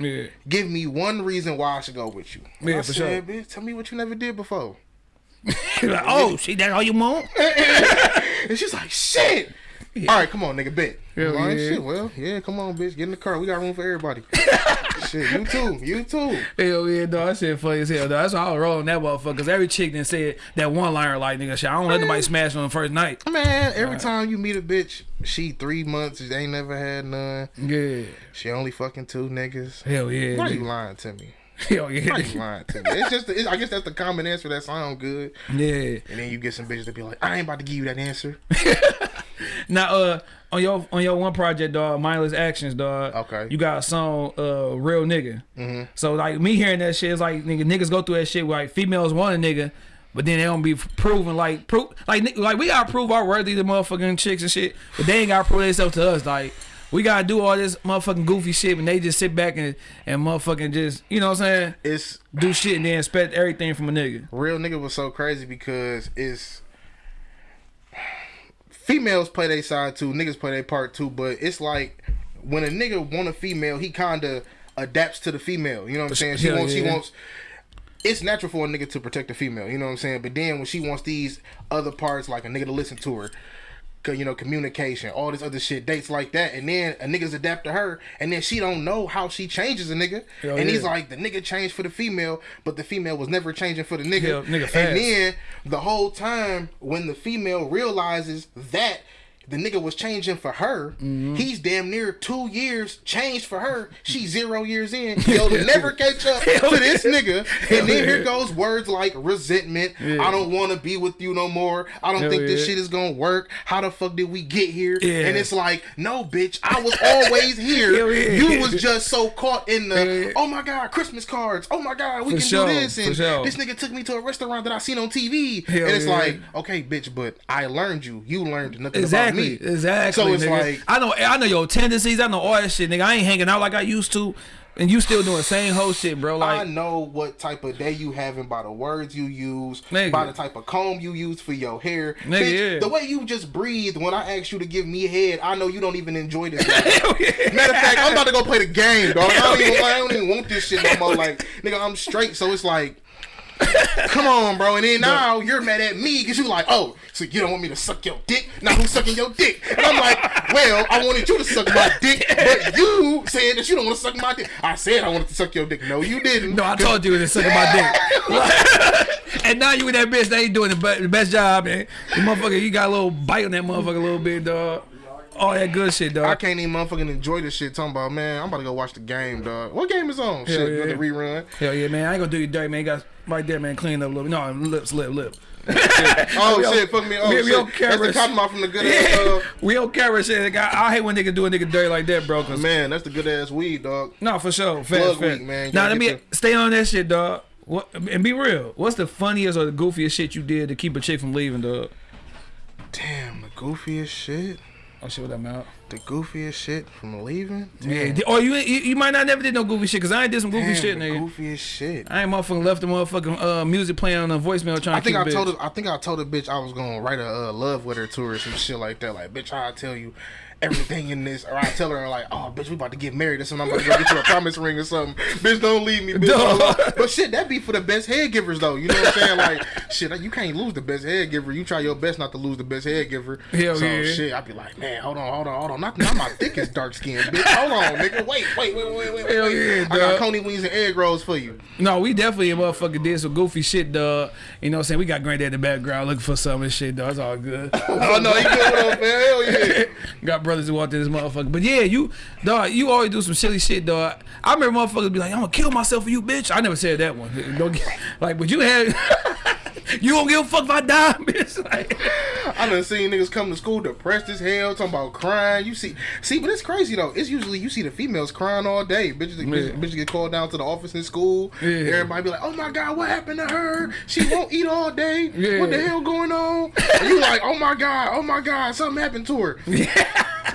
Yeah. Give me one reason why I should go with you. Yeah, I for said, bitch, tell me what you never did before. like, oh, see, that's all you want? And she's like, shit. All right, come on, nigga, bet. Hell yeah. shit, well, yeah, come on, bitch, get in the car. We got room for everybody. shit, you too, you too. Hell yeah, dog. That shit funny as hell, dog. That's why I was rolling that motherfucker. Cause every chick then said that one liner like, nigga, shit, I don't let nobody smash on the first night. Man, every time you meet a bitch, she three months, they ain't never had none. Yeah. She only fucking two niggas. Hell yeah. Why you lying to me? Hell yeah. Why yeah. you lying to me? It's just, it's, I guess that's the common answer that sound good. yeah. And then you get some bitches that be like, I ain't about to give you that answer. Now, uh, on your on your one project, dog, mindless actions, dog. Okay. You got a song, uh, real nigga. Mm-hmm. So like me hearing that shit is like nigga niggas go through that shit where like females want a nigga, but then they don't be proven like proof like like we gotta prove our worthy to motherfucking chicks and shit, but they ain't gotta prove themselves to us. Like we gotta do all this motherfucking goofy shit, and they just sit back and and motherfucking just you know what I'm saying, It's do shit and then expect everything from a nigga. real nigga was so crazy because it's females play their side too, niggas play their part too, but it's like when a nigga want a female, he kinda adapts to the female. You know what I'm saying? She Hell wants she yeah. wants it's natural for a nigga to protect a female, you know what I'm saying? But then when she wants these other parts, like a nigga to listen to her, you know, communication, all this other shit, dates like that, and then a nigga's adapt to her, and then she don't know how she changes a nigga, Hell and he's like, the nigga changed for the female, but the female was never changing for the nigga, Hell, nigga and then the whole time when the female realizes that the nigga was changing for her. Mm-hmm. He's damn near two years changed for her. She's zero years in. He'll never catch up to this nigga. And then here goes words like resentment. I don't want to be with you no more. I don't Hell think this shit is gonna work. How the fuck did we get here? Yeah. And it's like, no, bitch, I was always here. Yeah. You was just so caught in the, yeah. oh my god, Christmas cards. Oh my god, we For can sure, do this. And sure. this nigga took me to a restaurant that I seen on TV. And it's yeah. like, okay, bitch, but I learned you. You learned nothing Exactly, about me. Exactly. So it's nigga. like- I know, I know your tendencies. I know all that shit, nigga. I ain't hanging out like I used to, and you still doing the same whole shit, bro. Like I know what type of day you having by the words you use, Nigga. by the type of comb you use for your hair. Nigga, Bitch, yeah. The way you just breathe when I ask you to give me head, I know you don't even enjoy this. Matter of fact, I'm about to go play the game, dog. I don't, even, I don't even want this shit no more. Like, nigga, I'm straight, so it's like. Come on, bro. And then now you're mad at me because you're like, oh, so you don't want me to suck your dick? Now who's sucking your dick? And I'm like, well, I wanted you to suck my dick, but you said that you don't want to suck my dick. I said I wanted to suck your dick. No, you didn't. no, I told you it was sucking my dick. and now you with that bitch, they ain't doing the, the best job, man. You motherfucker, you got a little bite on that motherfucker a little bit, dog. All that good shit, dog. I can't even motherfucking enjoy this shit. Talking about man, I'm about to go watch the game, dog. What game is on? shit, yeah. the rerun. Hell yeah, man. I ain't gonna do you dirty, man. You got right there, man. Clean up a little bit. No, lips, lip, lip. Oh We shit, fuck me. Oh we- we shit, that's the cotton mouth from the good ass. Uh, we don't care shit. I, hate when niggas do a nigga dirty like that, bro. Cause man, that's the good ass weed, dog. No, for sure. Plug fair. week, man. Now gotta let me get stay on that shit, dog. What and be real. What's the funniest or the goofiest shit you did to keep a chick from leaving, dog? Damn, the goofiest shit. Oh shit, what that mouth? The goofiest shit from leaving. Yeah. Damn, di- Or you, you you might not never did no goofy shit because I ain't did some goofy Damn, shit, the nigga. goofiest shit. I ain't motherfucking left the motherfucking uh, music playing on the voicemail trying I to think keep I told her, I think I told a bitch I was gonna write a uh, love letter to her or some shit like that. Like, bitch, I tell you everything in this, or I tell her like, oh, bitch, we about to get married or something. I'm about to go get you a promise ring or something. Bitch, don't leave me, bitch. But shit, that be for the best head givers though. You know what I'm saying? Like, shit, you can't lose the best head giver. You try your best not to lose the best head giver. Hell so yeah. shit, I'd be like, man, hold on, hold on, hold on. Not, not my thickest dark skin, bitch. Hold on, nigga. Wait, wait, wait, wait, wait. Hell wait. yeah, I got coney wings and egg rolls for you. No, we definitely motherfucking did some goofy shit, dog. You know what I'm saying? We got granddad in the background looking for some this shit, dog. It's all good. Oh no, you good with us, man? Hell yeah. Got brothers who walked in this motherfucker. But yeah, you, dog, you always do some silly shit, dog. I remember motherfuckers be like, I'm gonna kill myself for you, bitch. I never said that one. Don't get, like, but you had, you don't give a fuck if I die, bitch. Like, I done seen niggas come to school depressed as hell, talking about crying. You see, see, but it's crazy though. It's usually you see the females crying all day. Bitches, bitches, bitches get called down to the office in school. Yeah. Everybody be like, "Oh my god, what happened to her? She won't eat all day. Yeah. What the hell going on?" And you like, "Oh my god, oh my god, something happened to her."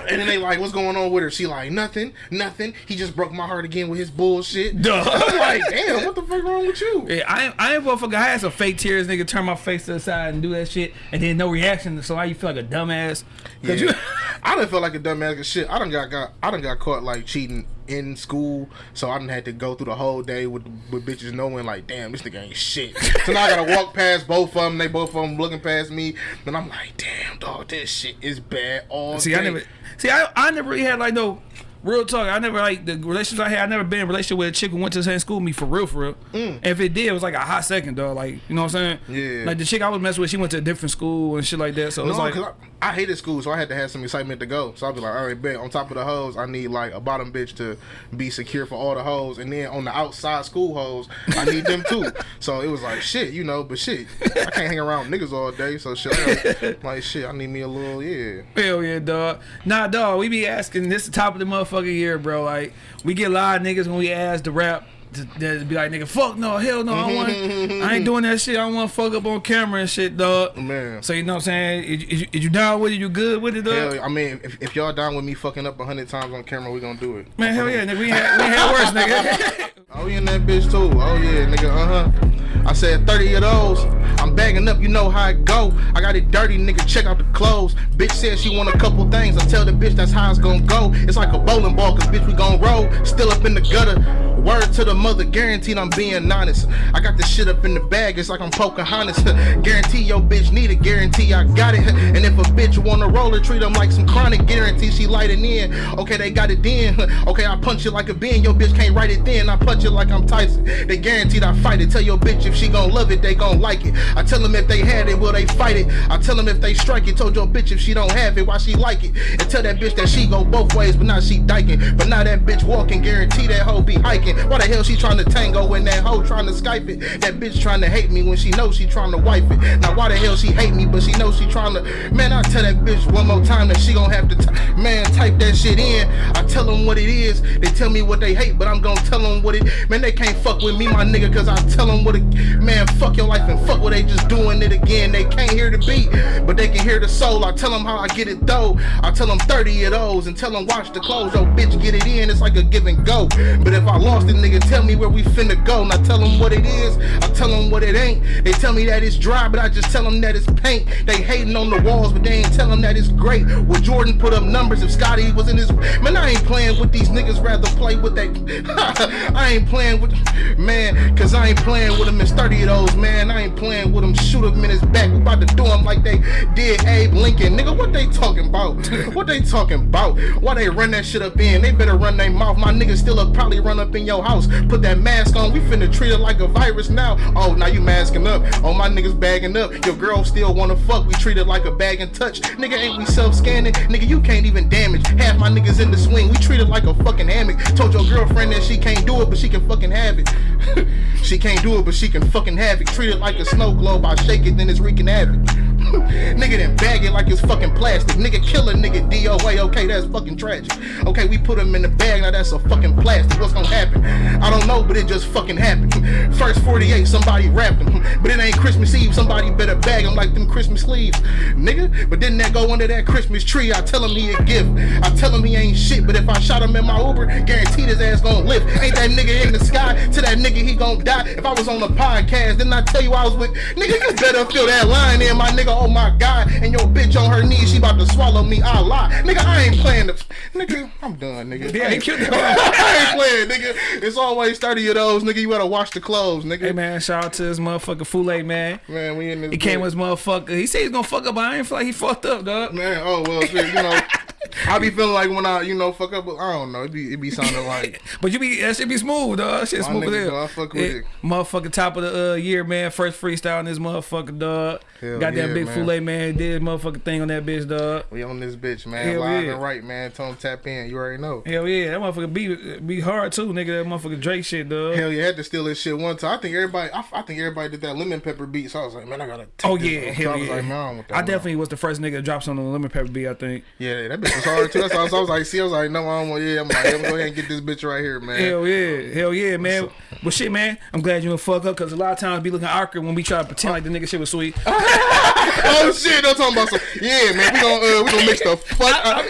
And then they like, what's going on with her? She like, nothing, nothing. He just broke my heart again with his bullshit. Duh. I'm like, damn, what the fuck wrong with you? Yeah, I ain't, I ain't motherfucker. I had some fake tears, nigga. Turn my face to the side and do that shit, and then no reaction. So why you feel like a dumbass? Yeah. You, I done felt like a dumbass 'cause shit. I done got, got I done got caught like cheating in school, so I didn't had to go through the whole day with with bitches knowing like, damn, this nigga ain't shit. so now I gotta walk past both of them. They both of them looking past me, and I'm like, damn, dog, this shit is bad all see, day. I never, see, I, I never really had like no real talk. I never like the relationships I had. I never been in a relationship with a chick who went to the same school with me for real, for real. And if it did, it was like a hot second, dog. Like you know what I'm saying? Mm. Yeah. Like the chick I was messing with, she went to a different school and shit like that. So it No, was like, I, I hated school, so I had to have some excitement to go. So I'd be like, all right, bet. On top of the hoes, I need like a bottom bitch to be secure for all the hoes, and then on the outside school hoes, I need them too. So it was like shit, you know. But shit, I can't hang around niggas all day. So shit, I like shit, I need me a little yeah. Hell yeah, dog. Nah, dog. We be asking. This the top of the motherfucking year, bro. Like we get a lot of niggas when we ask to rap. To, to be like, nigga, fuck no, hell no, I, want, I ain't doing that shit. I don't want to fuck up on camera and shit, dog. Man. So you know what I'm saying? Is, is, you- is you down with it? You good with it, dog? Hell, I mean, if, if y'all down with me fucking up a hundred times on camera, we gonna do it. Man, hell yeah, nigga. We had, we had worse, nigga. Oh, we in that bitch too. Oh yeah, nigga. Uh huh. I said 30 of those. I'm bagging up, you know how it go. I got it dirty, nigga. Check out the clothes. Bitch said she want a couple things. I tell the bitch that's how it's gonna go. It's like a bowling ball, cause bitch we gon' roll. Still up in the gutter. Word to the mother, guaranteed I'm being honest. I got this shit up in the bag, it's like I'm Pocahontas. guarantee your bitch need it, guarantee I got it. And if a bitch wanna roll her, treat them like some chronic. Guarantee she light it in. Okay, they got it then. Okay, I punch it like a bin. Your bitch can't write it then. I punch it like I'm Tyson. They guaranteed I fight it. Tell your bitch if she gon' love it, they gon' like it. I tell them if they had it, will they fight it? I tell them if they strike it. Told your bitch if she don't have it, why she like it? And tell that bitch that she go both ways, but now she dyking. But now that bitch walking, guarantee that hoe be hiking. Why the hell she trying to tango when that hoe trying to Skype it? That bitch trying to hate me when she knows she trying to wipe it. Now why the hell she hate me, but she knows she trying to. Man, I tell that bitch one more time that she gon' have to. Man, type that shit in. I tell them what it is. They tell me what they hate, but I'm gonna tell them what it. Man, they can't fuck with me, my nigga, cause I tell them what it. Man, fuck your life and fuck what they just doing it again. They can't hear the beat, but they can hear the soul. I tell them how I get it though. I tell them 30 of those and tell them watch the clothes. Yo, bitch, get it in. It's like a give and go. But if I lost it, nigga, tell me where we finna go. Now tell them what it is. I tell them what it ain't. They tell me that it's dry, but I just tell them that it's paint. They hating on the walls, but they ain't tell them that it's great. Would Jordan put up numbers if Scotty was in his. Man, I ain't playing with these niggas, rather play with that. I ain't playing with. Man, cause I ain't playing with him. It's 30 of those, man. I ain't playing with him. Shoot him in his back. We about to do him like they did Abe Lincoln. Nigga, what they talking about? what they talking about? Why they run that shit up in? They better run their mouth. My niggas still up, probably run up in your house. Put that mask on. We finna treat it like a virus now. Oh, now you masking up. Oh, my niggas bagging up. Your girl still wanna fuck. We treat it like a bag and touch. Nigga, ain't we self-scanning? Nigga, you can't even damage. Half my niggas in the swing. We treat it like a fucking hammock. Told your girlfriend that she can't do it, but she can fucking have it. she can't do it, but she can fucking have it. Treat it like a snow globe. I shake it, then it's wreaking havoc. nigga then bag it like it's fucking plastic. Nigga kill a nigga DOA. Okay, that's fucking tragic. Okay, we put him in the bag. Now that's a fucking plastic. What's gonna happen? I don't know, but it just fucking happened. First 48, somebody rapped him. But it ain't Christmas Eve. Somebody better bag him like them Christmas leaves. Nigga, but didn't that go under that Christmas tree? I tell him he a gift. I tell him he ain't shit. But if I shot him in my Uber, guaranteed his ass gonna lift. Ain't that nigga in the sky? To that nigga, he gonna die. If I was on a podcast, didn't I tell you I was with? Nigga, you better feel that line in, my nigga. Oh my god. And your bitch on her knees, she about to swallow me. I lie. Nigga, I ain't playing the. Nigga, I'm done, nigga. Yeah, I he ain't, I ain't playing, nigga. It's always 30 of those, nigga. You better wash the clothes, nigga. Hey man, shout out to this motherfucker Fule man. Man, we in this. He came with his motherfucker. He said he's gonna fuck up, but I ain't feel like he fucked up, dog. Man, oh well, shit, you know, I be feeling like when I, you know, fuck up. with- I don't know. It be, it be sounding like But you be that shit be smooth, dog. That Shit My smooth as hell. I fuck with it. Motherfucker, top of the uh, year, man. First freestyle in this motherfucker, dog. Hell Got that yeah, big man. Man. Did motherfucking thing on that bitch, dog. we on this bitch, man. Hell Live yeah. and right, man. 'em tap in. You already know. Hell yeah, that motherfucker be be hard too, nigga. That motherfucker Drake shit, dog. Hell yeah, I had to steal this shit one time. I think everybody, I, I think everybody did that lemon pepper beat. So I was like, man, I gotta. Oh yeah, hell so I was yeah. like, man, I, don't want that I definitely was the first nigga to drop some on the lemon pepper beat. I think. Yeah, that bitch was hard too. That's I was, I was like, see, I was like, no, I don't want. Yeah, I'm like, I'm gonna go ahead and get this bitch right here, man. Hell yeah, hell yeah, man. But shit, man, I'm glad you didn't fuck up because a lot of times be looking awkward when we try to pretend like the nigga shit was sweet. oh shit, I'm talking about some. Yeah, man, we gonna uh, we gonna mix the fuck. Uh,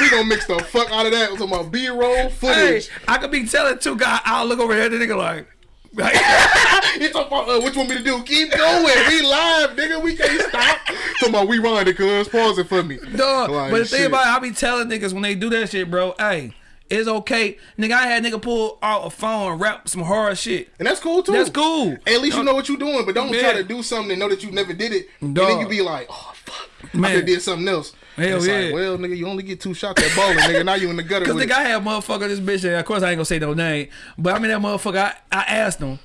we gonna mix the fuck out of that. I'm Talking about B roll Hey, footage. I could be telling two guys. I'll look over here. The nigga like. It's talking about uh, what you want me to do? Keep going. We live, nigga. We can't stop. Talking about we run it, cuz pause it for me. Dog, Like, but the thing about it, I be telling niggas when they do that shit, bro. Hey, it's okay, nigga. I had nigga pull out a phone and rap some hard shit. And that's cool too. That's cool. At least you know what you're doing, but don't Yeah. try to do something and know that you never did it. And then you be like, oh fuck, I Man. could did something else. Hell yeah. like, well, nigga, you only get two shots at bowling, nigga. Now you in the gutter Cause with nigga, it. I had motherfucker this bitch. And of course, I ain't gonna say no name, but I mean that motherfucker. I, I asked him,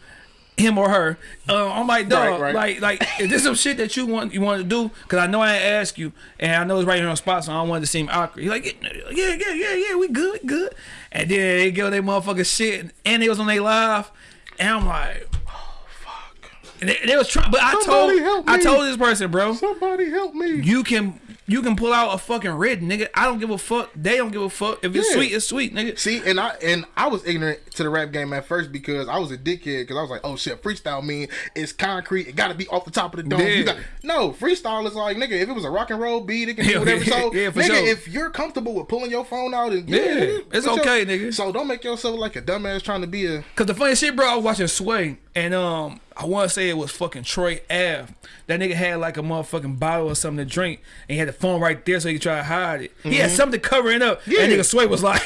him or her. Uh, I'm like, dog, Right, right. like, like, is this some shit that you want you want to do? Cause I know I ain't ask you, and I know it's right here on the spot, so I don't want it to seem awkward. He like, yeah, yeah, yeah, yeah, we good, we good. And then they give their motherfucking shit, and they was on their live, and I'm like. Oh fuck. And they, they was trying, but I told I told this person, bro, Somebody help me. you can you can pull out a fucking red, nigga. I don't give a fuck. They don't give a fuck. If it's Yeah. sweet, it's sweet, nigga. See, and I and I was ignorant to the rap game at first because I was a dickhead because I was like, oh shit, freestyle mean it's concrete. It got to be off the top of the dome. Yeah. Got no freestyle is like nigga. If it was a rock and roll beat, it can do whatever. So yeah, nigga, sure. if you're comfortable with pulling your phone out and Yeah, it's your- okay, nigga. So don't make yourself like a dumbass trying to be a. Cause the funny shit, bro, I was watching Sway, and um, I want to say it was fucking Troy Ave. That nigga had like a motherfucking bottle or something to drink, and he had the phone right there so he could try to hide it. He had something covering up. Mm-hmm. Yeah. That nigga Sway was like,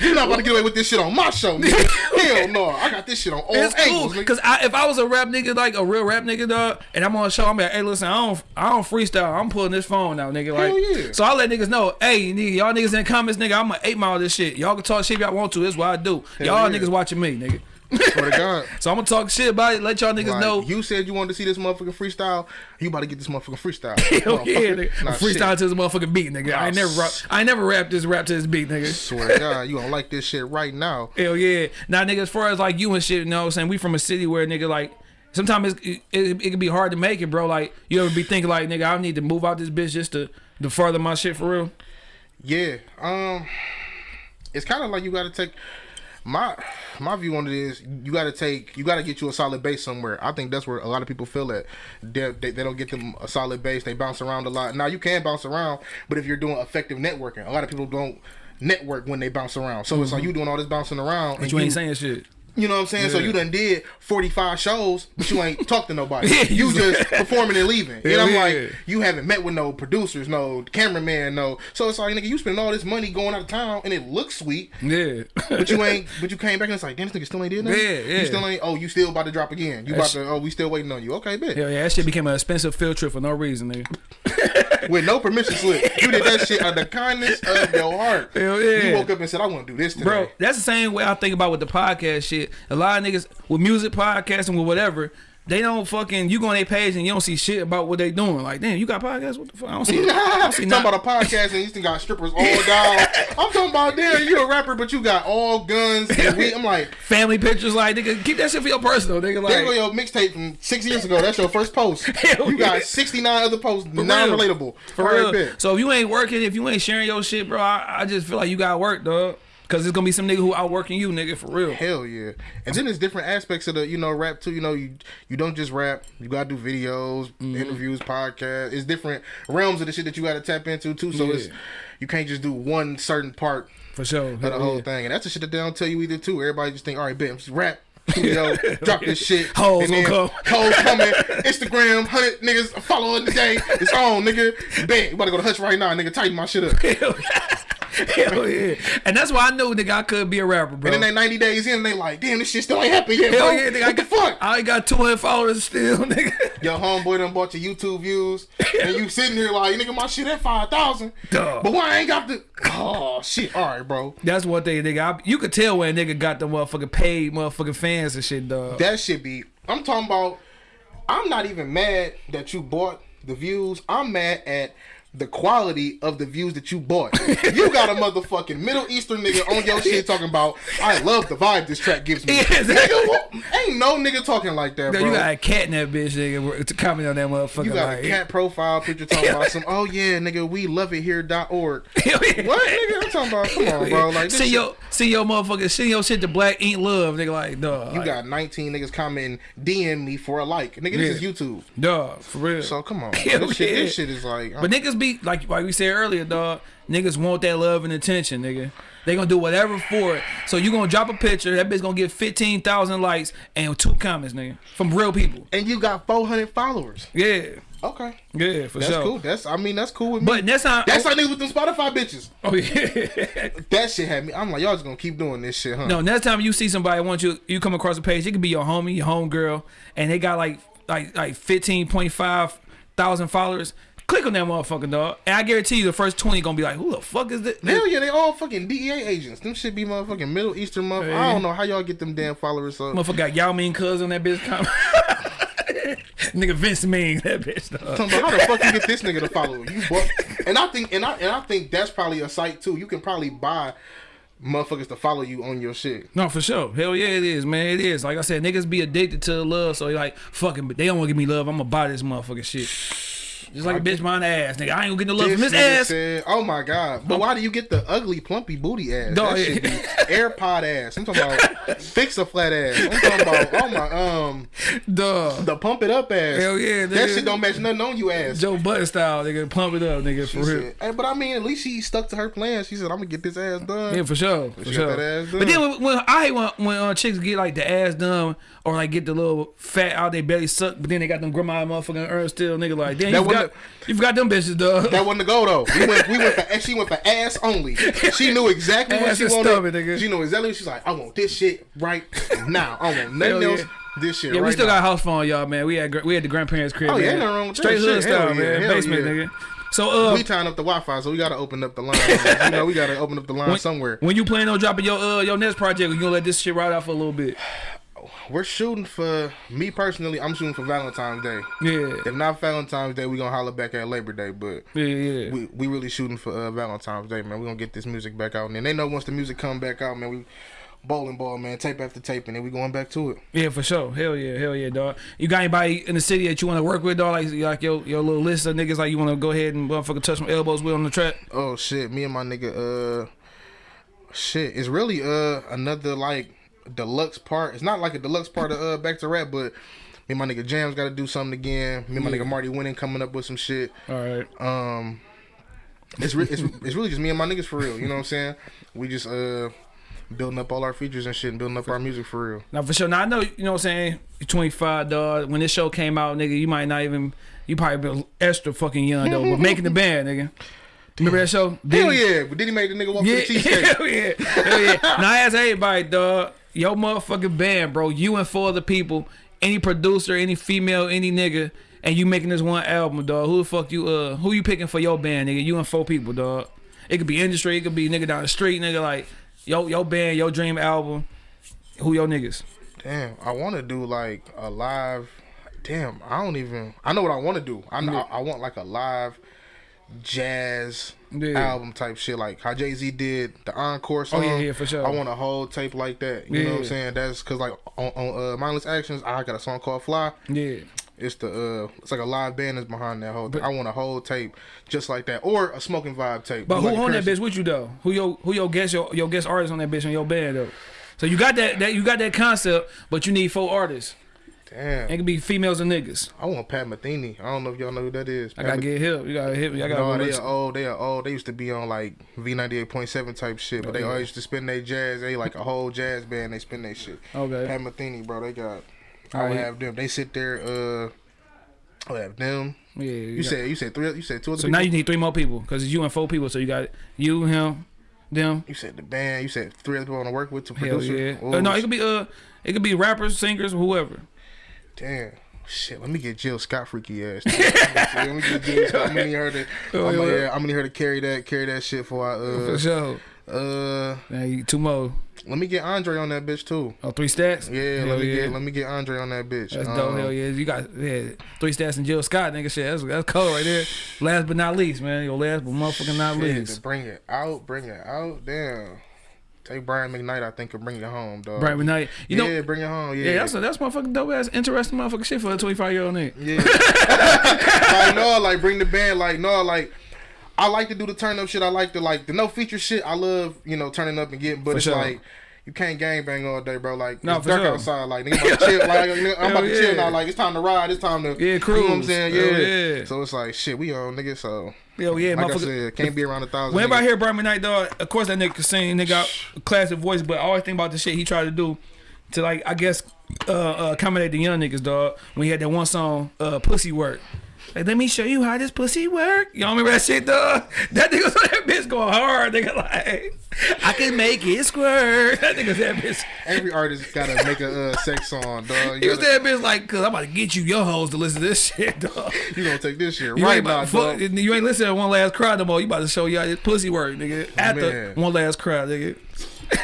You're not about to get away with this shit on my show, nigga. Hell no, I got this shit on all "It's angles. nigga. Cause I, if I was a rap nigga, like a real rap nigga, dog, and I'm on a show, I'm like, hey, listen, I don't, I don't freestyle. I'm pulling this phone out, nigga. Like, yeah. so I let niggas know, hey, nigga, y'all niggas in the comments, nigga, I'm gonna eight mile this shit. Y'all can talk shit if y'all want to. This is what I do. y'all yeah. niggas watching me, nigga. Swear to God. So I'm gonna talk shit about it. Let y'all niggas Like, know. you said you wanted to see this motherfucking freestyle. You about to get this motherfucking freestyle. Hell yeah, nigga. Nah, freestyle shit. to this motherfucking beat, nigga. I never, rap, I never rap this rap to this beat, nigga. Swear to God, you don't like this shit right now. Hell yeah. Now, nigga, as far as like you and shit, you know what I'm saying? We from a city where, nigga, like, sometimes it's, it, it, it can be hard to make it, bro. Like, you ever be thinking, like, nigga, I need to move out this bitch just to, to further my shit for real? Yeah. Um it's kind of like you got to take my my view on it is you got to take you got to get you a solid base somewhere. I think that's where a lot of people feel that they, they, they don't get them a solid base. They bounce around a lot. Now you can bounce around, but if you're doing effective networking, a lot of people don't network when they bounce around. So it's like mm-hmm. you doing all this bouncing around, But and you ain't saying shit. You know what I'm saying? So you done did 45 shows, but you ain't talked to nobody. Yeah, you just performing and leaving. Hell and I'm yeah. like, you haven't met with no producers, no cameraman, no. So it's like, nigga, you spend all this money going out of town and it looks sweet, Yeah. but you ain't, but you came back and it's like, damn, this nigga still ain't did nothing. Yeah, yeah. You still ain't, oh, you still about to drop again. You about to, oh, we still waiting on you. Okay, bet. Hell yeah, that shit became an expensive field trip for no reason, nigga. With no permission slip. You did that shit out of the kindness of your heart. Hell yeah. You woke up and said, I want to do this today. Bro, that's the same way I think about with the podcast shit. A lot of niggas with music podcasting with whatever, they don't fucking you go on their page and you don't see shit about what they doing. Like, damn, you got podcasts? What the fuck? I don't see. I don't see talking about a podcast and you still got strippers all down. I'm talking about damn, you a rapper, but you got all guns. I'm like, family pictures. Like, nigga, keep that shit for your personal, nigga. like, there go your mixtape from six years ago. That's your first post. You got 69 other posts, For non-relatable. for real. So if you ain't working, if you ain't sharing your shit, bro, I, I just feel like you got work, dog. Cause it's gonna be some nigga who outworking you, nigga, for real. Hell yeah. And then there's different aspects of the, you know, rap too. You know, you you don't just rap. You gotta do videos, Mm-hmm. interviews, podcasts. It's different realms of the shit that you gotta tap into too. So it's you can't just do one certain part For sure. of the whole yeah. thing. And that's the shit that they don't tell you either too. Everybody just think, all right, bet, just rap. Studio, drop this shit. Hoes and then come. Hoes coming. Instagram, hundred niggas following today. It's on, nigga. Bet. You about to go to Hutch right now, nigga. Tighten my shit up. Hell yeah. And that's why I know nigga, I could be a rapper, bro. And then they 90 days in, they like, damn, this shit still ain't happened yet, bro. Hell yeah, nigga. I what the fuck? I ain't got 200 followers still, nigga. Your homeboy done bought your YouTube views, and you sitting here like, nigga, my shit at 5,000. Duh. But why I ain't got the. Oh, shit. All right, bro. That's one thing, nigga. I, you could tell when a nigga got the motherfucking paid motherfucking fans and shit, dog. That should be. I'm talking about. I'm not even mad that you bought the views. I'm mad at the quality of the views that you bought. you got a motherfucking Middle Eastern nigga on your shit talking about. I love the vibe this track gives me. Yeah, exactly. Nigga, ain't no nigga talking like that, Yo, bro. you got a cat in that bitch, nigga, to comment on that motherfucker. You got like, a cat profile picture talking about some. Oh yeah, nigga, we love it here.org. Yeah. What nigga? I'm talking about. Come on, bro. Like shit- your send your motherfucker see your shit to Black Ain't Love, nigga. Like, dog. You like, got 19 niggas commenting, DM me for a like. Nigga, this is YouTube. dog for real. So come on. This, shit, this shit is like. But niggas be like like we said earlier, dog. Niggas want that love and attention, nigga. They gonna do whatever for it. So you gonna drop a picture, that bitch gonna get fifteen thousand likes and two comments, nigga, from real people. And you got 400 followers. Yeah, Okay. yeah, for That's sure. cool. That's I mean that's cool with me. But that's not. that's oh like niggas with them Spotify bitches. oh yeah. That shit had me. I'm like, y'all just gonna keep doing this shit, huh? No, next time you see somebody, once you you come across a page, it could be your homie, your home girl, and they got like like like fifteen point five thousand followers. Click on that motherfucking dog, and I guarantee you, the first twenty gonna be like, "Who the fuck is this?" Hell yeah, they all fucking DEA agents. Them shit be motherfucking Middle Eastern motherfuckers. I don't know how y'all get them damn followers up. Motherfucker got Yao Ming cuz on that bitch. Comment. Nigga Vince Ming, that bitch. Dog. Talking about how the fuck you get this nigga to follow you? And I think and I and I think that's probably a site too. You can probably buy motherfuckers to follow you on your shit. No, for sure. Hell yeah, it is, man. It is. Like I said, niggas be addicted to love, so like fucking, but they don't want to give me love. I'm gonna buy this motherfucking shit. Just like a bitch buying ass, nigga. I ain't gonna get no love from this ass. Said, oh my god! But why do you get the ugly, plumpy booty ass? Dog, that shit be AirPod ass. I'm talking about fix a flat ass. I'm talking about oh my um Duh. the pump it up ass. Hell yeah, that shit don't match nothing on you ass. Joe Budden style, nigga. Pump it up, nigga, for She real. hey, but I mean, at least she stuck to her plan. She said, "I'm gonna get this ass done." Yeah, for sure, for She sure. But then when, when I hate when, when uh, chicks get like the ass done or like get the little fat out they belly suck, but then they got them grandma motherfucking earn still, nigga. Like, damn, That you forgot, wasn't you forgot them bitches, dog. That wasn't the goal though. We went, we went for, she went for ass only. She knew exactly what she wanted. stomach, nigga. She knew exactly. She's like, I want this shit right now. I want nothing yeah. else. This shit. yeah, right we still now. got house phone, y'all, man. We had we had the grandparents' crib. Oh, yeah, nothing wrong with that Straight hood shit. Style, yeah, man. hell Basement, yeah. nigga. So uh, we tying up the Wi-Fi, so we gotta open up the line. you know, we gotta open up the line when, somewhere. when you plan on dropping your uh your next project, you gonna let this shit ride out for a little bit. We're shooting for me personally. I'm shooting for Valentine's Day. Yeah, If not Valentine's Day, we gonna holler back at Labor Day. But yeah, yeah. we we really shooting for uh, Valentine's Day, man. We gonna get this music back out, and then they know once the music come back out, man. We bowling ball, man, tape after tape, and then we going back to it. Yeah, for sure. Hell yeah, hell yeah, dog. You got anybody in the city that you want to work with, dog? Like, like your your little list of niggas, like you want to go ahead and motherfucker touch some elbows with on the track. Oh shit, me and my nigga, uh, shit, it's really uh another like deluxe part. It's not like a deluxe part of uh Back to Rap, but me and my nigga Jams got to do something again. Me and my Yeah. nigga Marty Winning coming up with some shit. All right. Um, it's re- it's it's really just me and my niggas for real. You know what I'm saying? We just uh building up all our features and shit, and building up our music for real. Now for sure. Now I know you know what I'm saying. You're 25, dog. When this show came out, nigga, you might not even. You probably been extra fucking young though, but making the band, nigga. Remember that show? Hell Diddy? yeah! But did he make the nigga walk Yeah, to the cheesecake? hell yeah, hell yeah. Now I ask everybody, dog, your motherfucking band, bro. You and four other people, any producer, any female, any nigga, and you making this one album, dog. Who the fuck you? Uh, who you picking for your band, nigga? You and four people, dog. It could be industry, it could be nigga down the street, nigga. Like yo, your band, your dream album. Who your niggas? Damn, I want to do like a live. Damn, I don't even. I know what I want to do. I know Yeah. I want like a live jazz Yeah. album type shit, like how Jay Z did the encore song. Oh, yeah, yeah, for sure. I want a whole tape like that. You know what I'm saying? That's because like on, on uh, Mindless Actions, I got a song called Fly. Yeah. It's the uh, it's like a live band is behind that whole. But- thing. I want a whole tape just like that, or a smoking vibe tape. But who Like on that bitch with you though? Who your who your guest your, your guest artist on that bitch on your band though? So you got that that you got that concept, but you need four artists. Damn, It can be females and niggas. I want Pat Metheny. I don't know if y'all know who that is. I gotta Meth- get help. You gotta hit me. I gotta No, they are old. They are old. They used to be on like V ninety eight point seven type shit, but Oh, they yeah. always used to spin their jazz. They like a whole jazz band. They spin their shit. Okay. Pat Metheny, bro. They got. I Alright. would have them. They sit there. Uh, I would have them. Yeah. You, You got- said you said three. You said two other so people. now you need three more people because it's you and four people. So you got you, him, them. You said the band. You said three other people I want to work with to Hell produce. yeah. it. Uh, no, it could be uh, it could be rappers, singers, whoever. Damn. Shit, let me get Jill Scott freaky ass. let me get Jill Scott. I'm gonna need her to. Oh, I'm, gonna, yeah, I'm gonna need her to carry that, carry that shit for. For Uh, sure. uh, you two more. let me get Andre on that bitch too. Oh, Three Stacks. Yeah, Hell let me yeah. get let me get Andre on that bitch. That's dope. Um, Hell yeah. You got yeah, Three Stacks and Jill Scott, nigga. Shit, that's that's cold right there. Last but not least, man. Your last but motherfucking not Shit, least. bring it out, bring it out. Damn. Take Brian McKnight, I think, could bring it home, dog. Bright Knight. You know, yeah, bring it home. Yeah, Yeah, that's a, that's motherfucking dope ass, interesting motherfucking shit for a 25 year old nigga. yeah. like no, like bring the band. Like no, like I like to do the turn up shit. I like to like the no feature shit. I love you know turning up and getting, but For it's sure. like. You can't gang bang all day, bro. Like No, it's dark sure. outside. Like nigga, about to chill. Like nigga, I'm about to Hell chill yeah. now. Like it's time to ride. It's time to Yeah, You know what I'm saying? Yeah. yeah. So it's like shit. We on nigga. So Hell yeah, Like I motherfucker. said, can't be around a thousand. Whenever I niggas. hear Brian McKnight Dog, of course that nigga can sing. Nigga got a classic voice, but I always think about the shit he tried to do to like I guess uh, uh accommodate the young niggas, dog. When he had that one song, uh, "Pussy Work." Like, let me show you how this pussy work. Y'all remember that shit, dog? That nigga that bitch going hard. Nigga like, I can make it squirt. That nigga that bitch. Every artist gotta make a uh, sex song, dog. You, was that bitch like, cause I'm about to get you your hoes to listen to this shit, dog. you gonna take this shit You right now, about, fuck, dog. you ain't listening to one last cry no more. You about to show y'all this pussy work, nigga. After one last cry, nigga.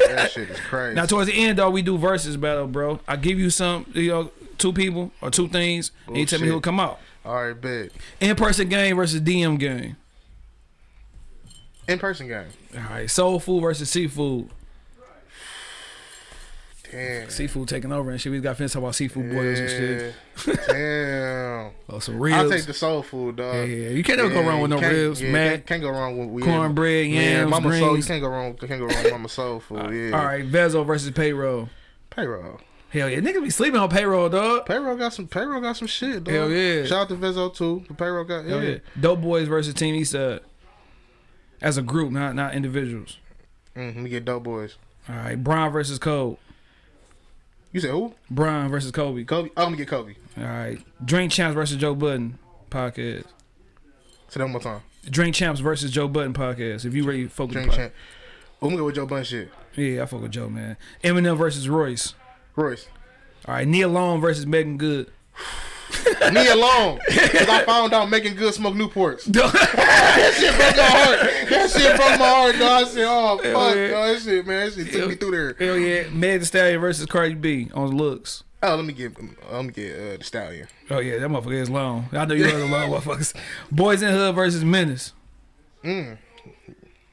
That shit is crazy. Now towards the end, though, we do verses battle, bro. I give you some, you know, two people or two things, and you tell me who'll come out. All right, bet. In person game versus DM game. In person game. All right, soul food versus seafood. Damn. Seafood taking over and shit. We got finished talking about seafood boils and shit. Damn. Oh, some ribs. I'll take the soul food, dog. yeah, yeah, you can't never go wrong with no ribs, yeah, man. Can't, can't go wrong with we Cornbread, yeah, yams, Mama soul. You greens. can't go wrong. Can't go wrong with Mama soul food. Yeah. All right, Vezo versus payroll. Payroll. Hell yeah, niggas be sleeping on payroll, dog. Payroll got some. Payroll got some shit, dog. Hell yeah. Shout out to Vezo too. The payroll got. Yeah. Hell yeah. Doughboyz versus Team Eastside. As a group, not not individuals. Mm, let me get Doughboyz. All right, Brian versus Cole. You said who? Brian versus Kobe. Kobe. I'm gonna get Kobe. All right, Drink Champs versus Joe Budden podcast. Say that one more time. Drink Champs versus Joe Budden podcast. If you ready, focus. Drink champ. I'm gonna go with Joe Bun shit. Yeah, I fuck with Joe, man. Eminem versus Royce. Royce. All right, Nia Long versus Meagan Good. Nia Long. Cause I found out Meagan Good smoke Newports. That shit broke my heart. That shit broke my heart, dog. I said, oh fuck, yeah. dog. That shit, man. That shit took me through there. Hell yeah, Meg Thee Stallion versus Cardi B on looks. Oh, let me get, let me get uh, the stallion. Oh yeah, that motherfucker is long. I know you know the long motherfuckers. Boys in Hood versus Menace. Mm.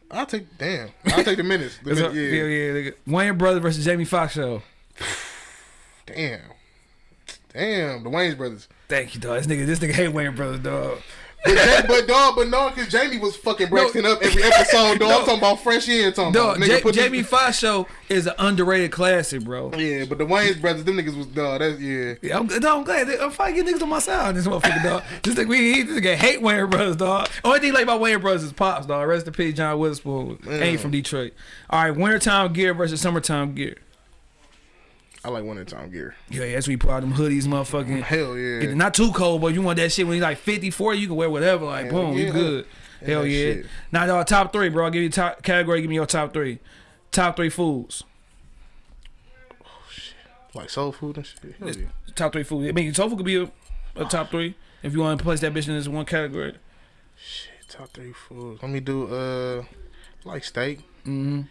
I'll take, damn. I'll take the minutes. The a- yeah. yeah, yeah. nigga. Wayans Brothers versus Jamie Foxx show. Damn. Damn, the Wayans brothers. Thank you, dog. This nigga, this nigga hate Wayans Brothers, dog. But, Ja- but dog, but no, because Jamie was fucking Braxton up every episode, dog. No. I'm talking about fresh in, talking Dog, about nigga put this- Jamie Foxx show is an underrated classic, bro. Yeah, but the Wayans brothers, them niggas was dog. That's yeah. Yeah, I'm, dog, I'm glad. I'm fighting niggas on my side this motherfucker, dog. This nigga, we he, this nigga hate Wayans Brothers, dog. Only thing like about Wayans Brothers is pops, dog. Rest in peace, John Witherspoon. Ain't from Detroit. All right, wintertime gear versus summertime gear. I like winter time gear. Yeah, that's when you put out them hoodies, motherfucking. Hell yeah. It- Not too cold, but you want that shit when you're like 50, 40, you can wear whatever. Like, Hell boom, yeah. you good. Yeah, Hell yeah. shit. Now, dog, top three, bro. I'll give you top category. Give me your top three. Top three foods. Oh, shit. Like soul food and shit. Yeah. Top three food. I mean, tofu could be a, a top three if you want to place that bitch in this one category. Shit, top three foods. Let me do uh, like steak. Mm-hmm.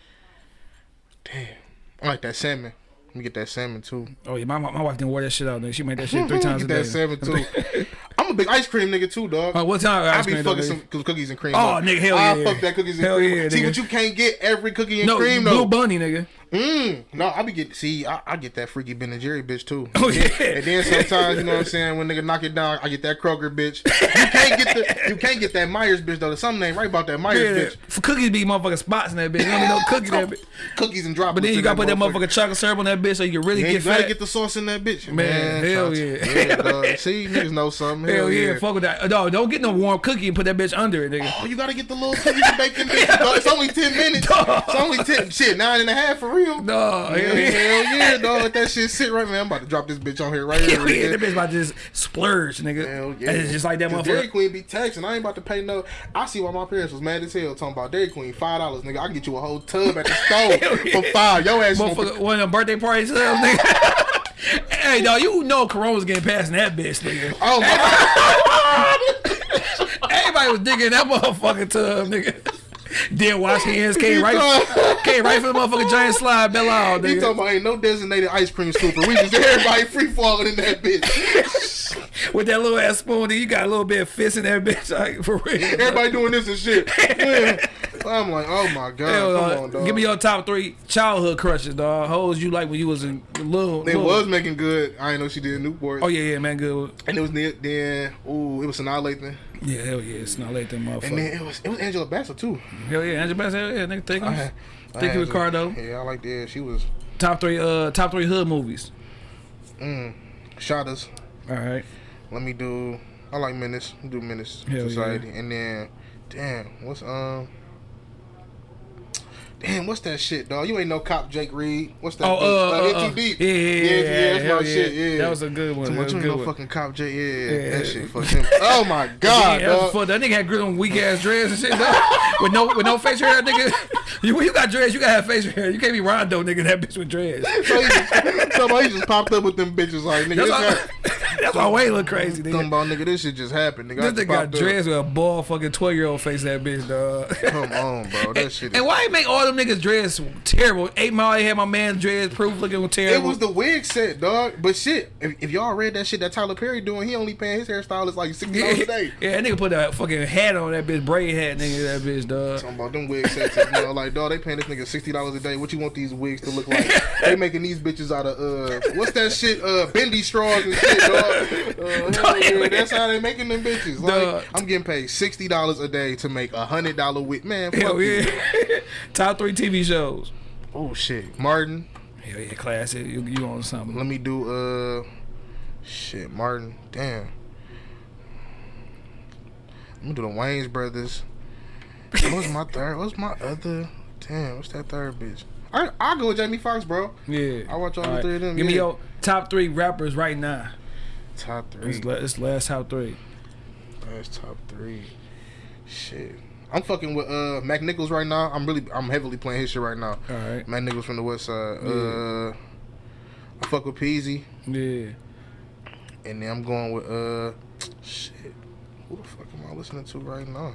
Damn, I like that salmon. Let me get that salmon too. Oh yeah, my, my my wife didn't wear that shit out. Nigga. She made that shit three times a get day. that salmon too. I'm a big ice cream nigga too, dog. Oh, what time? I be fucking some cookies and cream. Oh, nigga, hell yeah. I yeah. fuck that cookies and Hell cream. yeah, see, nigga. but you can't get every cookie and No, cream Blue though. Bunny, nigga. Mm, no, I be get see, I, I get that freaky Ben and Jerry bitch too. Oh, yeah. And then sometimes, you know what I'm saying, when nigga knock it down, I get that Kroger bitch. You can't get the you can't get that Myers bitch though. There's something ain't right about that Myers Yeah, bitch. for cookies be motherfucking spots in that bitch. You don't need no cookies in that bitch. Cookies and droplets. But then you gotta put that motherfucker. motherfucking chocolate syrup on that bitch so you can really Yeah, get you gotta fat. get the sauce in that bitch. Man, hell shout- yeah. yeah. See, niggas know something. Hell yeah, fuck with that. No, don't get no warm cookie and put that bitch under it, nigga. Oh, you gotta get the little cookies and bacon bitch. It's only 10 minutes. It's only 10. Shit, nine and a half for real. No, hell Yeah, hell yeah, dog. Let that shit sit right, man. I'm about to drop this bitch on here right here. Hell yeah, that bitch about to just splurge, nigga. Hell yeah. And it's just like that 'Cause Dairy motherfucker. Queen be taxing. I ain't about to pay no. I see why my parents was mad as hell talking about Dairy Queen five dollars, nigga. I can get you a whole tub at the store for five. Your ass Motherfucker, one of them birthday parties, nigga. hey, dog, you know Corona's getting past in that bitch, nigga. Oh my Everybody was digging that motherfucking tub, nigga. Didn't wash hands, came right, came right for the motherfucking giant slide, bell out, He talking about ain't no designated ice cream scooper. We just everybody free falling in that bitch. With that little ass spoon, nigga, you got a little bit of fist in that bitch, like for real. Everybody doing this and shit. Yeah. I'm like, oh my god, Hell, come dog. on, dog. Give me your top three childhood crushes, dog. Hoes you like when you was in little. They little. was Meagan Good. I ain't know she did Newport. Oh yeah, yeah, man, good. And it was then. Ooh, it was Sanaa Lathan. Yeah, hell yeah, it's not late that And motherfucker. then it was it was Angela Bassett too. Hell yeah, Angela Bassett, hell yeah, nigga, take him. Thank you, Ricardo. Yeah, I like that. She was Top three, uh, top three hood movies. mm, shot us. All right. Let me do. I like Menace. Do Menace Hell Society, and then damn, what's um. Damn, what's that shit, dog? You ain't no cop Jake Reed. What's that? Oh, uh, uh, uh, Too deep. yeah, yeah, yeah, yeah, that's my yeah. shit. Yeah, That was a good one. Too much was you good know one. fucking cop Jake. Yeah, Yeah. that shit fucking. Oh my god, Yeah, that dog. fuck- that nigga had grit on weak ass dreads and shit. dog. with no with no facial hair, nigga. You you got dreads, you gotta have facial hair. You can't be Rondo, nigga. That bitch with dreads. So he just, somebody just popped up with them bitches like nigga. That's This why, happened. that's why Wayne look crazy, Talking nigga. about nigga, this shit just happened. Nigga, This nigga got up. dreads with a bald fucking twelve year old face. That bitch, dog. Come on, bro. That shit. And why he make all them niggas dreads terrible? Eight Mile had my man dreads proof looking terrible. it was the wig set, dog. But shit, if, if y'all read that shit that Tyler Perry doing, he only paying his hairstylist like sixty dollars a day. yeah, that nigga put that fucking hat on that bitch, braid hat, nigga. That bitch, dog. Talking about them wig sets, you know, like dog, they paying this nigga sixty dollars a day. What you want these wigs to look like? they making these bitches out of uh, what's that shit? Uh, bendy straws and shit, dog. Uh, yeah, that's how they making them bitches. Like, Dog. I'm getting paid sixty dollars a day to make a hundred dollar wig, man. Fuck Hell yeah. Top three TV shows. Oh shit, Martin. Hell yeah, classic. You, you on something? Let me do uh, shit, Martin. Damn. I'm gonna do the Wayans brothers. What's my third? What's my other? Damn, what's that third bitch? I I'll go with Jamie Foxx, bro. Yeah. I watch all Alright. three of them, Give me your top three rappers right now. Top three. It's, la- it's last top three. Last top three. Shit. I'm fucking with uh Mac Nichols right now. I'm really I'm heavily playing his shit right now. All right. Mac Nichols from the West Side. Yeah. Uh, I fuck with Peezy, Yeah. and then I'm going with uh, shit. Who the fuck am I listening to right now?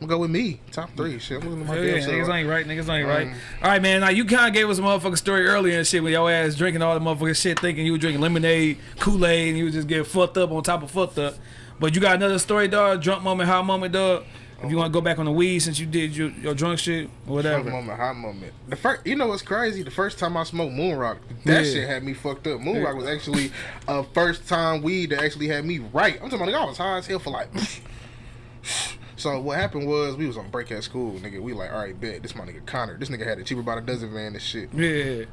I'm gonna go with me. Top three. Shit. I'm listening to my yeah, damn niggas ain't right. Niggas ain't Um, right. All right, man. Now you kind of gave us a motherfucking story earlier and shit with your ass drinking all the motherfucking shit, thinking you were drinking lemonade, Kool Aid, and you was just getting fucked up on top of fucked up. But you got another story, dog. Drunk moment, hot moment, dog. If you want to go back on the weed since you did your, your drunk shit, whatever. moment, hot moment. The first, you know what's crazy? The first time I smoked Moon Rock, that Yeah. shit had me fucked up. Moon Yeah. Rock was actually a first time weed that actually had me right. I'm talking about, like, I was high as hell for like. so what happened was we was on break at school, nigga. We like, all right, bet this my nigga Connor. This nigga had a cheaper by the dozen van and shit. Yeah.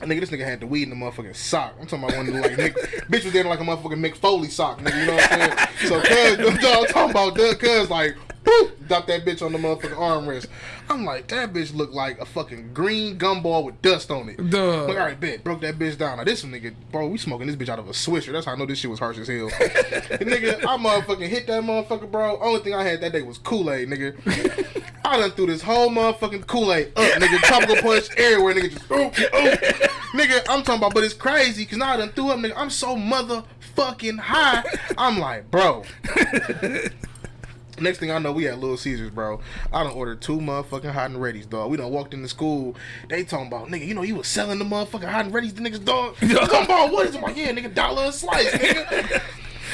And nigga, this nigga had the weed in the motherfucking sock. I'm talking about one of the like nigga, bitch was in like a motherfucking Mick Foley sock, nigga. You know what I'm saying? So cuz, dog, talking about Doug, cuz like, boop, drop that bitch on the motherfucking armrest. I'm like, that bitch looked like a fucking green gumball with dust on it. Duh. Like, all right, bet, broke that bitch down. Now this one nigga, bro, we smoking this bitch out of a swisher. That's how I know this shit was harsh as hell. nigga, I motherfucking hit that motherfucker, bro. Only thing I had that day was Kool Aid, nigga. I done threw this whole motherfucking Kool Aid up, nigga. Tropical punch everywhere, nigga. Just ooh, ooh. nigga. I'm talking about, but it's crazy because now I done threw up, nigga. I'm so motherfucking high. I'm like, bro. Next thing I know, we at Little Caesars, bro. I done ordered two motherfucking hot and ready's, dog. We done walked into school. They talking about, nigga, you know, you was selling the motherfucking hot and ready's to niggas, dog. Talking about, what is it? I'm like, yeah, nigga, dollar a slice, nigga.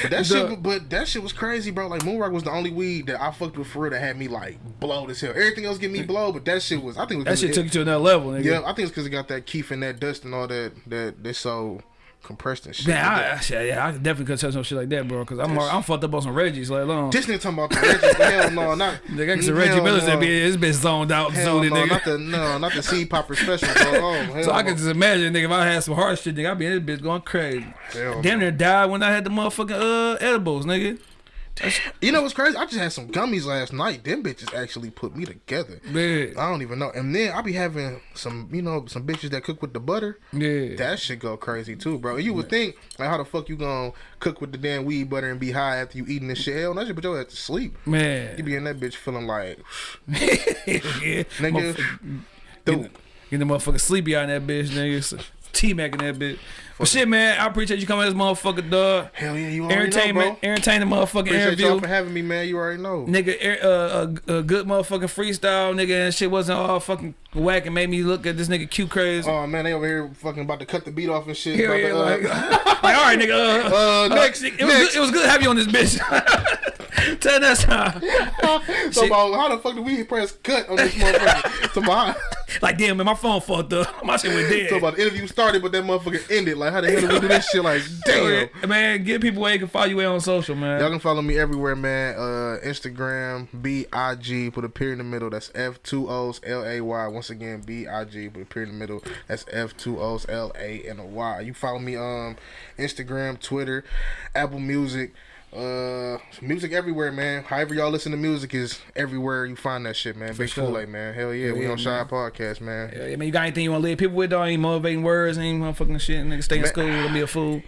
But that shit, but that shit was crazy, bro. Like Moonrock was the only weed that I fucked with for real that had me like blowed as hell. Everything else get me blow, but that shit was. I think it was That shit it- took you to another level, nigga. Yeah, I think it's because it got that kief and that dust and all that that they so compressed and shit. Man, I, I, yeah, I definitely couldn't touch no shit like that, bro. Cause I'm I'm fucked up on some Reggie's, like long. this nigga talking about the Reggie. hell no, not Nigga, some hell Reggie Miller's no. that be this bitch zoned out, Hell zooted, no, nigga. not the no, not the seed popper special, bro. Oh, So I can just imagine, nigga, if I had some hard shit, nigga, I'd be in this bitch going crazy. Hell Damn near died when I had the motherfucking uh edibles, nigga. You know what's crazy? I just had some gummies last night. Them bitches actually put me together. Man, I don't even know. And then I be having some, you know, some bitches that cook with the butter. yeah. That shit go crazy too, bro. You would think like how the fuck you gonna cook with the damn weed butter and be high after you eating this shit? Hell, that shit put your ass to sleep. Man. You be in that bitch feeling like yeah. nigga. Dude, Get the motherfucker sleepy in that bitch, nigga. T Mac in that bitch. But shit, man, I appreciate you coming to this motherfucker, dog. hell yeah, you already know, Entertainment, bro. entertaining motherfucking Appreciate interview. y'all for having me, man. You already know. Nigga, er- uh, a, a good motherfucking freestyle, nigga, and shit wasn't all fucking whack and made me look at this nigga cute crazy. Oh man, they over here fucking about to cut the beat off and shit. About yeah, to, uh, like, like, all right, nigga. Uh, Uh, uh, next, it, was next. Good, it was good to have you on this bitch. Tell that time. so about how the fuck do we press cut on this motherfucker? about, Like, damn, man, my phone fucked up. My shit went dead. so about the interview started, but that motherfucker ended. Like how the hell did we do this shit? Like damn. Man, get people where they can follow you on social, man. Y'all can follow me everywhere, man. Uh, Instagram, B I G, put a period in the middle. That's F two O's L A Y. Once again, B I G, put a period in the middle. That's F two O's L A and a Y. You follow me um Instagram, Twitter, Apple Music, Uh, music everywhere, man. However y'all listen to music is everywhere you find that shit, man. Big sure. Kool Aid, man. Hell yeah, we yeah, on Shy Podcast, man. Yeah, I mean, you got anything you want to leave people with, dog? Any motivating words, any motherfucking shit? Nigga, stay in school, don't be a fool.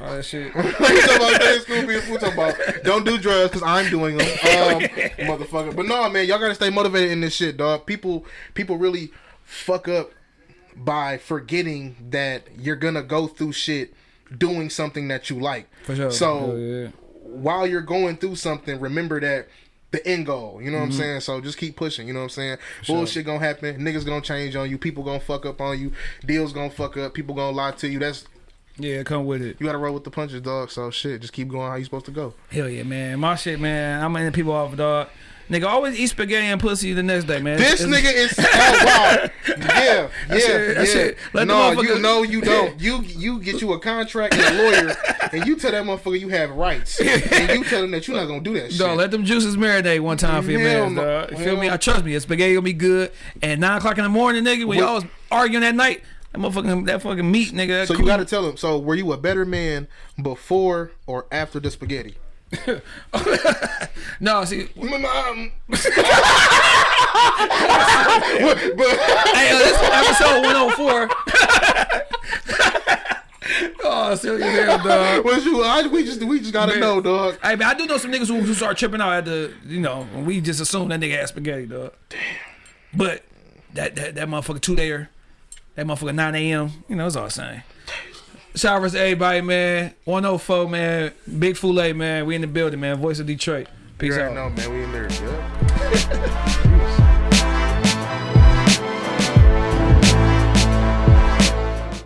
All that shit. you talking about stay in school, be a fool, talking about don't do drugs because I'm doing them, um, motherfucker. But no, man, y'all gotta stay motivated in this shit, dog. People, people really fuck up by forgetting that you're gonna go through shit doing something that you like. For sure. So yeah. While you're going through something, remember that the end goal. You know what Mm-hmm. I'm saying? So just keep pushing. You know what I'm saying? Bullshit gonna happen. Niggas gonna change on you. People gonna fuck up on you. Deals gonna fuck up. People gonna lie to you. That's Yeah, come with it. you gotta roll with the punches, dog. So shit, just keep going how you supposed to go. Hell yeah, man. My shit, man. I'm in people off, dog. Nigga, always eat spaghetti and pussy the next day, man. This It's- nigga is oh wow, yeah, yeah, shit- yeah. shit. Let the no, you know you don't. You you get you a contract and a lawyer, and you tell that motherfucker you have rights, and you tell him that you're not gonna do that shit. Dog, let them juices marinate one time for your man, no. You feel me? I trust me. That spaghetti gonna be good. And nine o'clock in the morning, nigga, when y'all was arguing that night, that motherfucking that fucking meat, nigga. so you got to tell him. So were you a better man before or after the spaghetti? No, see, Um, hey, uh, this is episode 104. oh, silly as hell, dog. What you? I, we just we just gotta Man. know, dog. Hey, man, I do know some niggas who, who start tripping out at the, you know, when we just assume that nigga had spaghetti, dog. Damn. But that that, that motherfucker two there, that motherfucker 9 a.m., you know, it's all the same. Shout out to everybody, man. 104, man. Big Fool man. We in the building, man. Voice of Detroit. Peace You out. know, man. We in there. Yeah.